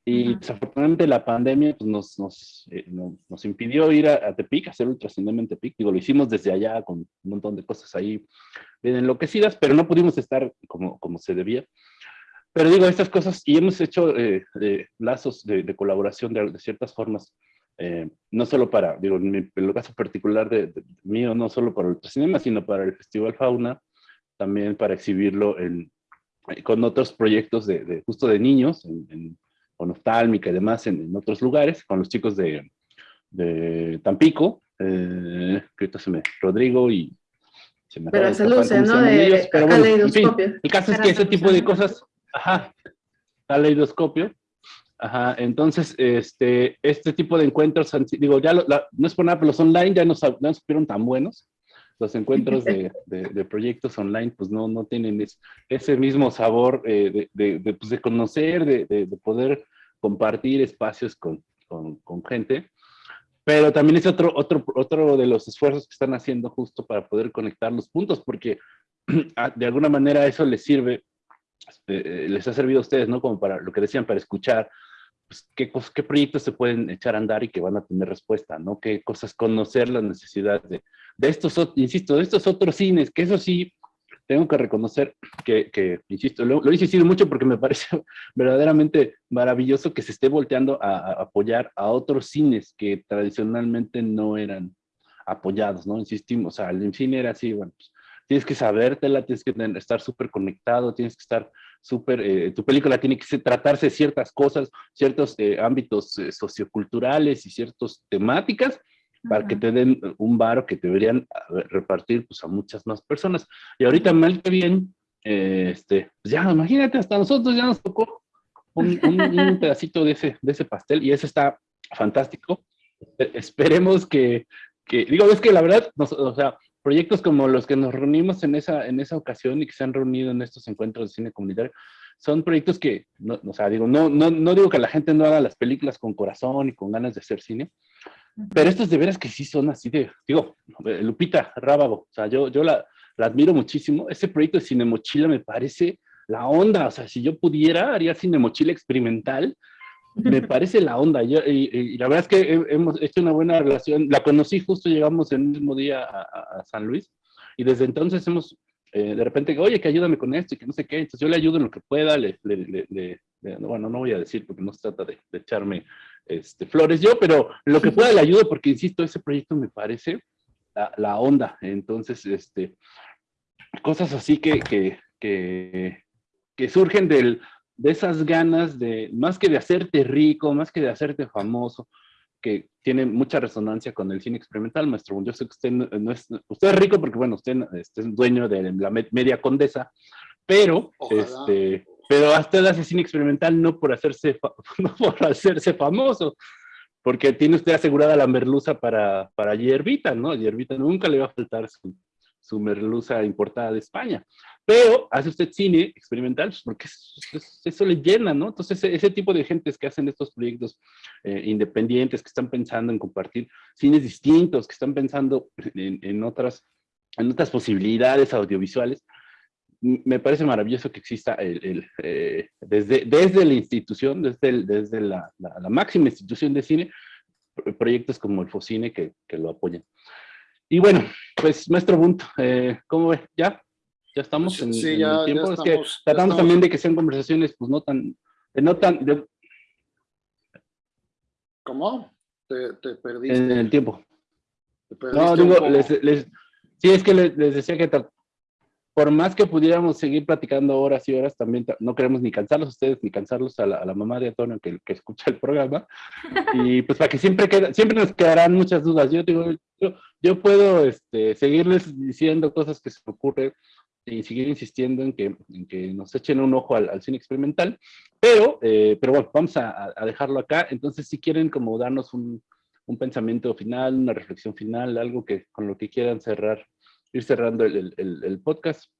y desafortunadamente la pandemia pues, nos, nos, eh, nos, impidió ir a, Tepic, hacer ultracinema en Tepic. Digo, lo hicimos desde allá con un montón de cosas ahí bien enloquecidas, pero no pudimos estar como, como se debía. Pero digo, estas cosas, y hemos hecho eh, lazos de, de colaboración de, de, ciertas formas eh, no solo para, digo, en, el caso particular de, mío, no solo para el cinema, sino para el Festival Fauna, también para exhibirlo en, eh, con otros proyectos de, justo de niños, en, con oftálmica y demás, en, otros lugares, con los chicos de, de Tampico, eh, que se me, Rodrigo y se me Pero se luce, ¿no? De, pero bueno, en fin, el caso es que ese tipo de cosas, ajá, caleidoscopio, Ajá, entonces, este, este tipo de encuentros, digo, ya no es por nada, pero los online ya no, no supieron tan buenos. Los encuentros de, de, proyectos online, pues no, no tienen ese mismo sabor eh, de, de, pues de, conocer, de, poder compartir espacios con, con, con, gente. Pero también es otro, otro, otro de los esfuerzos que están haciendo justo para poder conectar los puntos, porque de alguna manera eso les sirve, eh, les ha servido a ustedes, ¿no? Como para lo que decían, para escuchar, pues, qué, qué proyectos se pueden echar a andar y que van a tener respuesta, ¿no? Qué cosas conocer las necesidades de, de estos, insisto, de estos otros cines, que eso sí, tengo que reconocer que, que insisto, lo, he insistido mucho porque me parece verdaderamente maravilloso que se esté volteando a, apoyar a otros cines que tradicionalmente no eran apoyados, ¿no? Insistimos, o sea, el cine era así, bueno, pues, tienes que sabértela, tienes que estar súper conectado, tienes que estar súper, eh, tu película tiene que tratarse ciertas cosas, ciertos eh, ámbitos eh, socioculturales y ciertas temáticas, para que te den un varo que te deberían repartir pues, a muchas más personas. Y ahorita mal que bien, este, pues ya imagínate, hasta nosotros ya nos tocó un, un, pedacito de ese, de ese pastel y eso está fantástico. Esperemos que, que, digo, es que la verdad, o sea, proyectos como los que nos reunimos en esa, en esa ocasión y que se han reunido en estos encuentros de cine comunitario, son proyectos que, no, o sea, digo, no, no, no digo que la gente no haga las películas con corazón y con ganas de hacer cine, pero estos de veras que sí son así de, digo, Lupita Rábago, o sea, yo, yo la, la admiro muchísimo, ese proyecto de Cine Mochila me parece la onda, o sea, si yo pudiera, haría Cine Mochila experimental, me parece la onda. y, la verdad es que hemos hecho una buena relación. La conocí justo, llegamos el mismo día a, San Luis y desde entonces hemos, eh, de repente, oye, que ayúdame con esto y que no sé qué. Entonces yo le ayudo en lo que pueda. Le, bueno, no voy a decir porque no se trata de, echarme este, flores yo, pero lo que pueda le ayudo porque, insisto, ese proyecto me parece la, onda. Entonces, este, cosas así que, que, que, que surgen del, de esas ganas de, más que de hacerte rico, más que de hacerte famoso, que tiene mucha resonancia con el cine experimental, maestro. Yo sé que usted no es, usted es rico porque, bueno, usted, es dueño de la media condesa, pero, este, pero usted hace cine experimental no por hacerse, no por hacerse famoso, porque tiene usted asegurada la merluza para, para Yerbita, ¿no? Yerbita nunca le va a faltar su, su merluza importada de España. Pero hace usted cine experimental pues, porque eso, le llena, ¿no? Entonces, ese, tipo de gentes que hacen estos proyectos eh, independientes, que están pensando en compartir cines distintos, que están pensando en, otras, en otras posibilidades audiovisuales, me parece maravilloso que exista el, eh, desde, desde la institución, desde, desde la, la, máxima institución de cine, proyectos como el Focine que, que lo apoyan. Y bueno, pues maestro Bunt, eh, ¿cómo ve? ¿Ya? ¿Ya estamos en, sí, ya, el tiempo? Ya es que tratamos también de que sean conversaciones pues no tan... No tan ¿Cómo? Te, te, perdiste. En el tiempo. Te no, digo, les, les, sí, es que les, les decía que por más que pudiéramos seguir platicando horas y horas, también no queremos ni cansarlos a ustedes, ni cansarlos a la, mamá de Antonio que, que, escucha el programa. Y pues para que siempre, queda, siempre nos quedarán muchas dudas. Yo digo, yo, yo, puedo este, seguirles diciendo cosas que se me ocurren y seguir insistiendo en que, en que nos echen un ojo al, cine experimental, pero, eh, pero bueno, vamos a, a, dejarlo acá. Entonces, si quieren como darnos un, un pensamiento final, una reflexión final, algo que con lo que quieran cerrar ir cerrando el, podcast.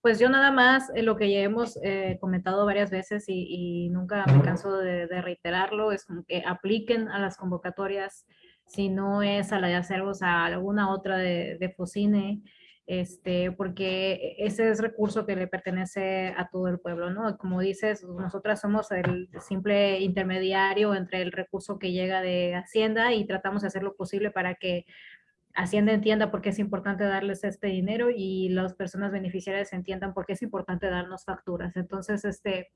Pues yo nada más, eh, lo que ya hemos eh, comentado varias veces y, nunca me canso de, reiterarlo, es que apliquen a las convocatorias, si no es a la de Acervos, a alguna otra de, de Focine, este, porque ese es recurso que le pertenece a todo el pueblo, ¿no? Como dices, nosotras somos el simple intermediario entre el recurso que llega de Hacienda y tratamos de hacer lo posible para que Hacienda entienda por qué es importante darles este dinero y las personas beneficiarias entiendan por qué es importante darnos facturas. Entonces, este,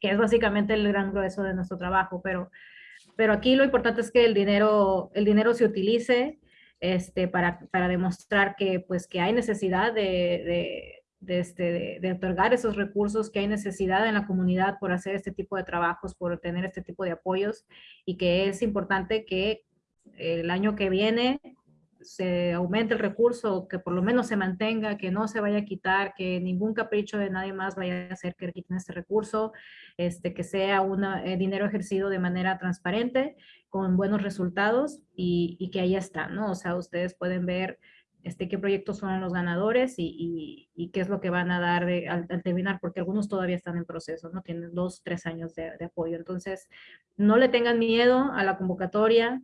que es básicamente el gran grueso de nuestro trabajo, pero, pero aquí lo importante es que el dinero, el dinero se utilice este, para, para demostrar que, pues, que hay necesidad de, de, este, de, otorgar esos recursos, que hay necesidad en la comunidad por hacer este tipo de trabajos, por tener este tipo de apoyos y que es importante que el año que viene se aumente el recurso, que por lo menos se mantenga, que no se vaya a quitar, que ningún capricho de nadie más vaya a hacer que quiten este recurso, este, que sea un eh, dinero ejercido de manera transparente, con buenos resultados y, que ahí está, ¿no? O sea, ustedes pueden ver este, qué proyectos son los ganadores y, qué es lo que van a dar al, terminar, porque algunos todavía están en proceso, ¿no? Tienen dos, tres años de apoyo. Entonces, no le tengan miedo a la convocatoria,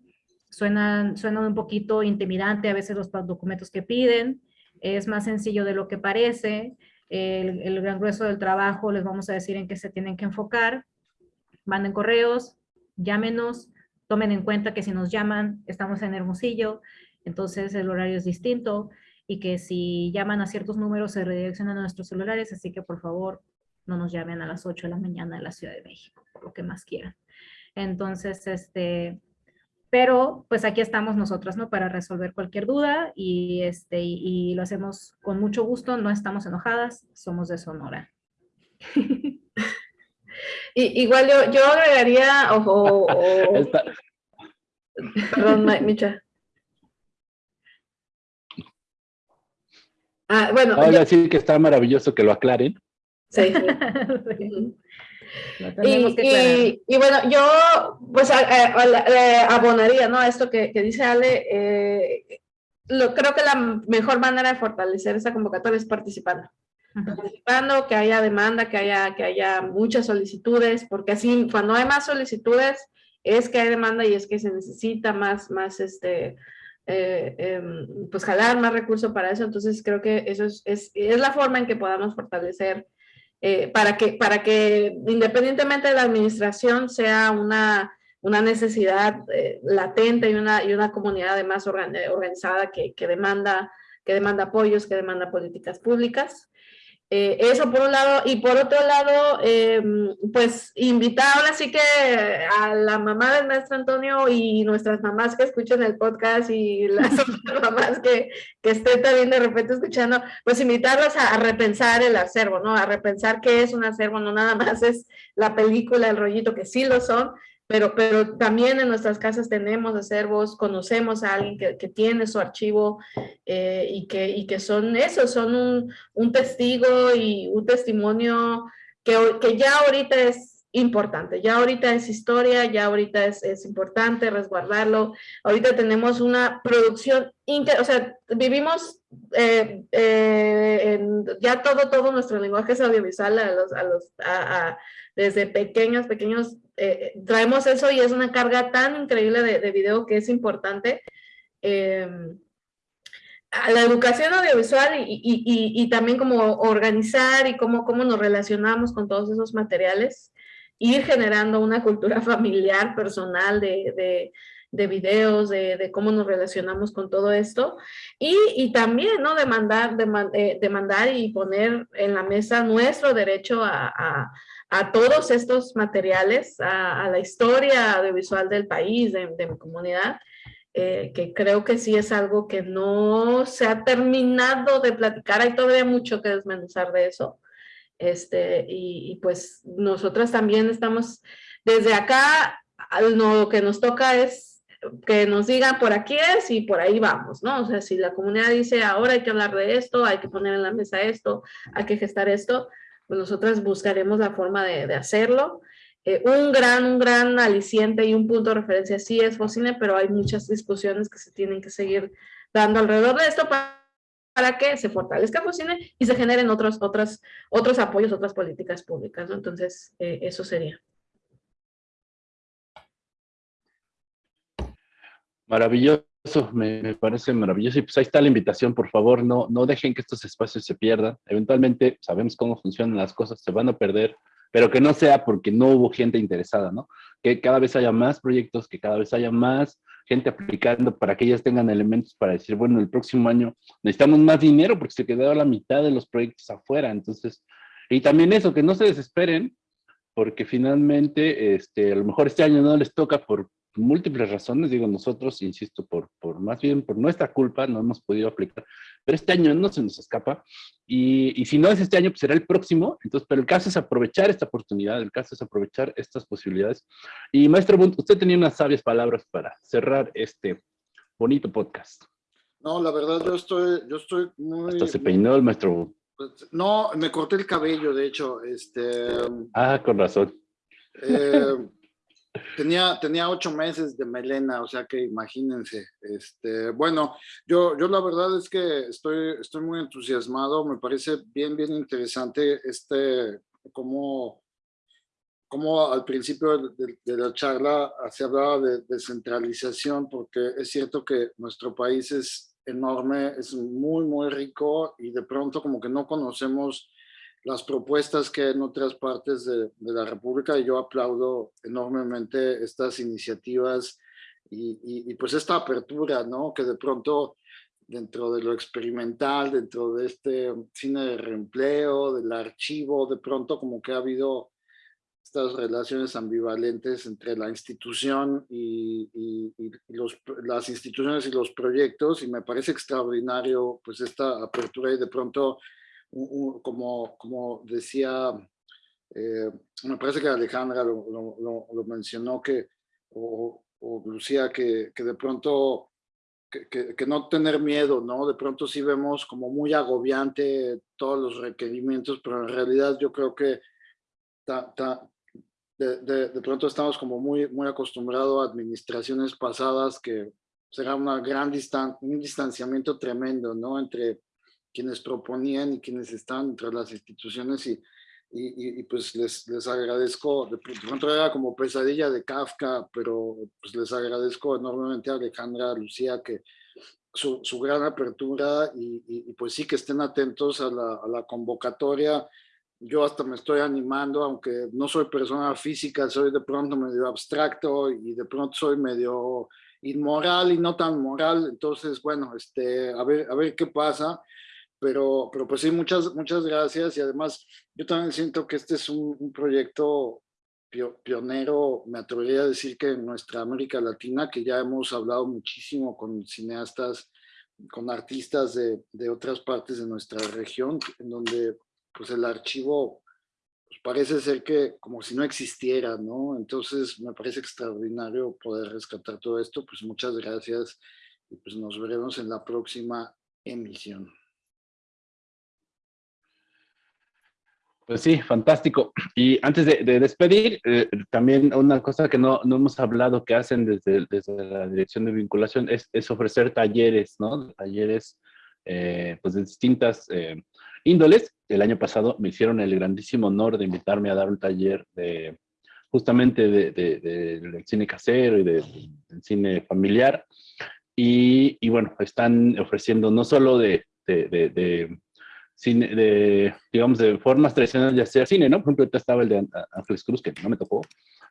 suenan, suenan un poquito intimidante a veces los documentos que piden, es más sencillo de lo que parece, el, el, gran grueso del trabajo les vamos a decir en qué se tienen que enfocar, manden correos, llámenos, tomen en cuenta que si nos llaman estamos en Hermosillo, entonces el horario es distinto y que si llaman a ciertos números se redireccionan a nuestros celulares, así que por favor no nos llamen a las 8 de la mañana en la Ciudad de México, por lo que más quieran. Entonces, este, pero pues aquí estamos nosotros, ¿no? Para resolver cualquier duda y, este, y, lo hacemos con mucho gusto, no estamos enojadas, somos de Sonora. y, igual yo, yo agregaría, ojo, perdón, Micha. Ah, bueno. Ahora sí que está maravilloso que lo aclaren. Sí. sí. Y, bueno, yo pues abonaría ¿no? a esto que, dice Ale. Eh, lo, creo que la mejor manera de fortalecer esa convocatoria es participando. Participando, que haya demanda, que haya, que haya muchas solicitudes, porque así cuando hay más solicitudes es que hay demanda y es que se necesita más, más este, eh, em, pues jalar más recursos para eso. Entonces creo que eso es, es, es la forma en que podamos fortalecer eh, para, que, para que independientemente de la administración sea una, una necesidad eh, latente y una, y una comunidad además organizada que, que, demanda, que demanda apoyos, que demanda políticas públicas. Eh, eso por un lado, y por otro lado, em, pues invitar ahora sí que a la mamá del maestro Antonio y nuestras mamás que escuchan el podcast y las otras mamás que, que estén también de repente escuchando, pues invitarlas a, a, repensar el acervo, ¿no? A repensar qué es un acervo, no nada más es la película, el rollito, que sí lo son, pero, pero también en nuestras casas tenemos acervos, conocemos a alguien que, que tiene su archivo eh, y, que, y que son eso, son un, un testigo y un testimonio que, que ya ahorita es importante. Ya ahorita es historia, ya ahorita es, es importante resguardarlo. Ahorita tenemos una producción, o sea, vivimos eh, eh, en, ya todo, todo nuestro lenguaje es audiovisual a los, a los, a, desde pequeños, pequeños, eh, traemos eso y es una carga tan increíble de, de video que es importante. A la educación audiovisual y, y, también como organizar y cómo, cómo nos relacionamos con todos esos materiales ir generando una cultura familiar, personal de, de videos, de, de, cómo nos relacionamos con todo esto. Y, y también, ¿no? Demandar, demand, eh, demandar y poner en la mesa nuestro derecho a, a, todos estos materiales, a, la historia audiovisual del país, de, de mi comunidad, eh, que creo que sí es algo que no se ha terminado de platicar, hay todavía mucho que desmenuzar de eso, este, y, y, pues nosotras también estamos, desde acá, lo que nos toca es que nos digan por aquí es y por ahí vamos, ¿no? O sea, si la comunidad dice ahora hay que hablar de esto, hay que poner en la mesa esto, hay que gestar esto, pues nosotras buscaremos la forma de, de hacerlo. Eh, un gran, un gran aliciente y un punto de referencia sí es Focine, pero hay muchas discusiones que se tienen que seguir dando alrededor de esto para para que se fortalezca Focine y se generen otros, otros, otros apoyos, otras políticas públicas, ¿no? Entonces, eh, eso sería. Maravilloso, me, parece maravilloso. Y pues ahí está la invitación, por favor, no, no dejen que estos espacios se pierdan. Eventualmente sabemos cómo funcionan las cosas, se van a perder, pero que no sea porque no hubo gente interesada, ¿no? Que cada vez haya más proyectos, que cada vez haya más gente aplicando para que ellas tengan elementos para decir, bueno, el próximo año necesitamos más dinero porque se quedó la mitad de los proyectos afuera. Entonces, y también eso, que no se desesperen, porque finalmente, este, a lo mejor este año no les toca por múltiples razones, digo nosotros, insisto, por, por más bien por nuestra culpa, no hemos podido aplicar, pero este año no se nos escapa, y, y, si no es este año, pues será el próximo, entonces, pero el caso es aprovechar esta oportunidad, el caso es aprovechar estas posibilidades, y maestro Bunt, usted tenía unas sabias palabras para cerrar este bonito podcast. No, la verdad yo estoy, yo estoy muy... Hasta se peinó el maestro Bunt. No, me corté el cabello, de hecho, este... Ah, con razón. Eh, tenía, tenía ocho meses de melena, o sea que imagínense. Este, bueno, yo, yo la verdad es que estoy, estoy muy entusiasmado, me parece bien, bien interesante este, como, como al principio de, de, la charla se hablaba de descentralización, porque es cierto que nuestro país es enorme, es muy, muy rico y de pronto como que no conocemos las propuestas que hay en otras partes de, de, la República y yo aplaudo enormemente estas iniciativas y, y, y, pues esta apertura, ¿no? Que de pronto dentro de lo experimental, dentro de este cine de reempleo, del archivo, de pronto como que ha habido estas relaciones ambivalentes entre la institución y, y los, las instituciones y los proyectos y me parece extraordinario pues esta apertura y de pronto como, como decía, eh, me parece que Alejandra lo, lo, lo mencionó, que, o, o Lucía, que, que, de pronto, que, que, que, no tener miedo, ¿no? De pronto sí vemos como muy agobiante todos los requerimientos, pero en realidad yo creo que ta, ta, de, de, de, pronto estamos como muy, muy acostumbrados a administraciones pasadas que será una gran distan un distanciamiento tremendo, ¿no? Entre quienes proponían y quienes están entre las instituciones y, y, y, pues les, les agradezco, de pronto era como pesadilla de Kafka, pero pues les agradezco enormemente a Alejandra, a Lucía, que su, su gran apertura y, y, pues sí que estén atentos a la, a la convocatoria. Yo hasta me estoy animando, aunque no soy persona física, soy de pronto medio abstracto y de pronto soy medio inmoral y no tan moral, entonces bueno, este, a ver, a ver qué pasa pero, pero pues sí, muchas, muchas gracias y además yo también siento que este es un, proyecto pionero, me atrevería a decir que en nuestra América Latina, que ya hemos hablado muchísimo con cineastas, con artistas de, de otras partes de nuestra región, en donde pues el archivo pues parece ser que como si no existiera, ¿no? Entonces me parece extraordinario poder rescatar todo esto, pues muchas gracias y pues nos veremos en la próxima emisión. Pues sí, fantástico. Y antes de, despedir, eh, también una cosa que no, no, hemos hablado que hacen desde, desde la dirección de vinculación es, es ofrecer talleres, ¿no? Talleres eh, pues de distintas eh, índoles. El año pasado me hicieron el grandísimo honor de invitarme a dar un taller de justamente del de, cine casero y del cine familiar. Y, y, bueno, están ofreciendo no solo de, de de, digamos, de formas tradicionales de hacer cine, ¿no? Por ejemplo, ahorita estaba el de Ángeles Cruz, que no me tocó,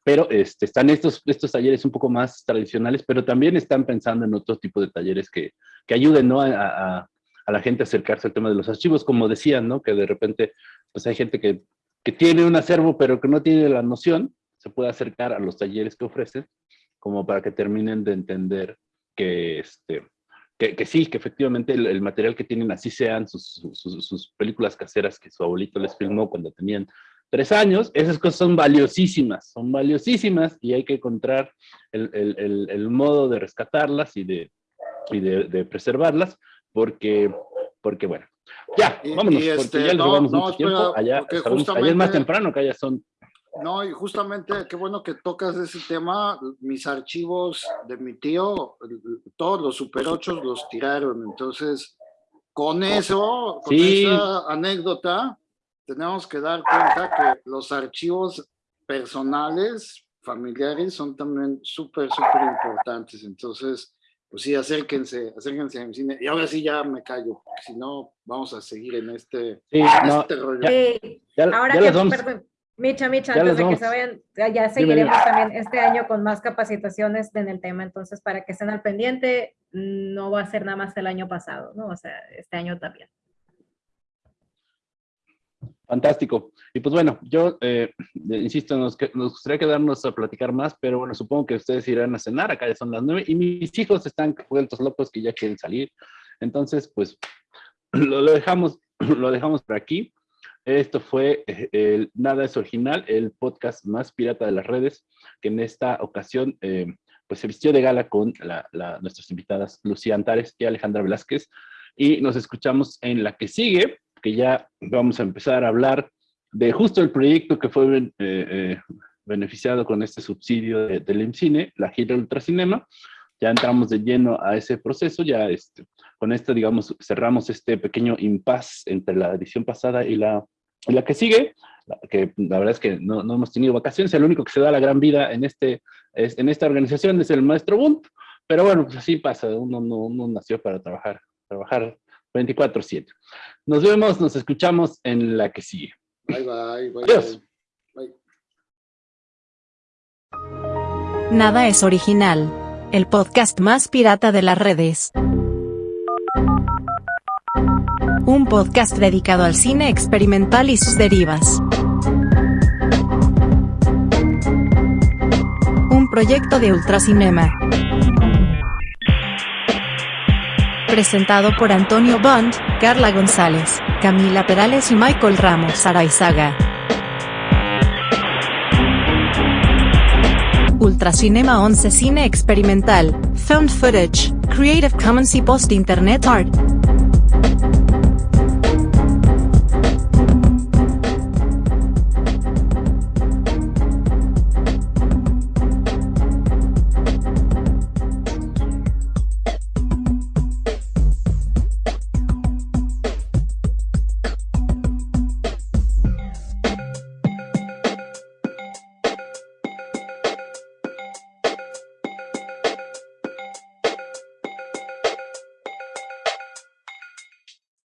pero este, están estos, estos talleres un poco más tradicionales, pero también están pensando en otro tipo de talleres que, que ayuden, ¿no? A, a, a, la gente a acercarse al tema de los archivos, como decían, ¿no? Que de repente, pues hay gente que, que tiene un acervo, pero que no tiene la noción, se puede acercar a los talleres que ofrecen, como para que terminen de entender que, este, que, sí, que efectivamente el, material que tienen, así sean sus, sus, películas caseras que su abuelito les filmó cuando tenían tres años, esas cosas son valiosísimas, son valiosísimas y hay que encontrar el, el, el modo de rescatarlas y de, y de, de, preservarlas, porque, porque bueno, ya, vámonos, porque este, ya les no, mucho tiempo, allá, allá es más temprano, que allá son no, y justamente qué bueno que tocas ese tema. Mis archivos de mi tío, todos los Super 8 los tiraron. Entonces, con eso, con esa anécdota, tenemos que dar cuenta que los archivos personales, familiares, son también súper, súper importantes. Entonces, pues sí, acérquense, acérquense a mi cine. Y ahora sí ya me callo, porque si no, vamos a seguir en este, este rollo. ahora que, Micha, Micha, antes de que se vayan, ya seguiremos también este año con más capacitaciones en el tema, entonces para que estén al pendiente, no va a ser nada más el año pasado, ¿no? O sea, este año también. Fantástico. Y pues bueno, yo eh, insisto, nos, nos, gustaría quedarnos a platicar más, pero bueno, supongo que ustedes irán a cenar, acá ya son las nueve, y mis hijos están vueltos locos que ya quieren salir. Entonces, pues lo, lo dejamos, lo dejamos por aquí. Esto fue eh, el Nada es Original, el podcast más pirata de las redes, que en esta ocasión eh, pues se vistió de gala con nuestras invitadas Lucía Antares y Alejandra Velázquez. Y nos escuchamos en la que sigue, que ya vamos a empezar a hablar de justo el proyecto que fue eh, beneficiado con este subsidio del IMCINE, la gira Ultracinema. Ya entramos de lleno a ese proceso, ya este, con esto, digamos, cerramos este pequeño impasse entre la edición pasada y la, la que sigue, que la verdad es que no, no, hemos tenido vacaciones, el único que se da la gran vida en, este, es, en esta organización es el maestro Bunt, pero bueno, pues así pasa, uno no uno nació para trabajar, trabajar 24-7. Nos vemos, nos escuchamos en la que sigue. Bye, bye, bye. Adiós. Bye. Nada es original. El podcast más pirata de las redes. Un podcast dedicado al cine experimental y sus derivas. Un proyecto de Ultracinema. Presentado por Antonio Bond, Carla González, Camila Perales y Michael Ramos Araizaga. Ultracinema 11 Cine Experimental, Found Footage, Creative Commons y Post Internet Art.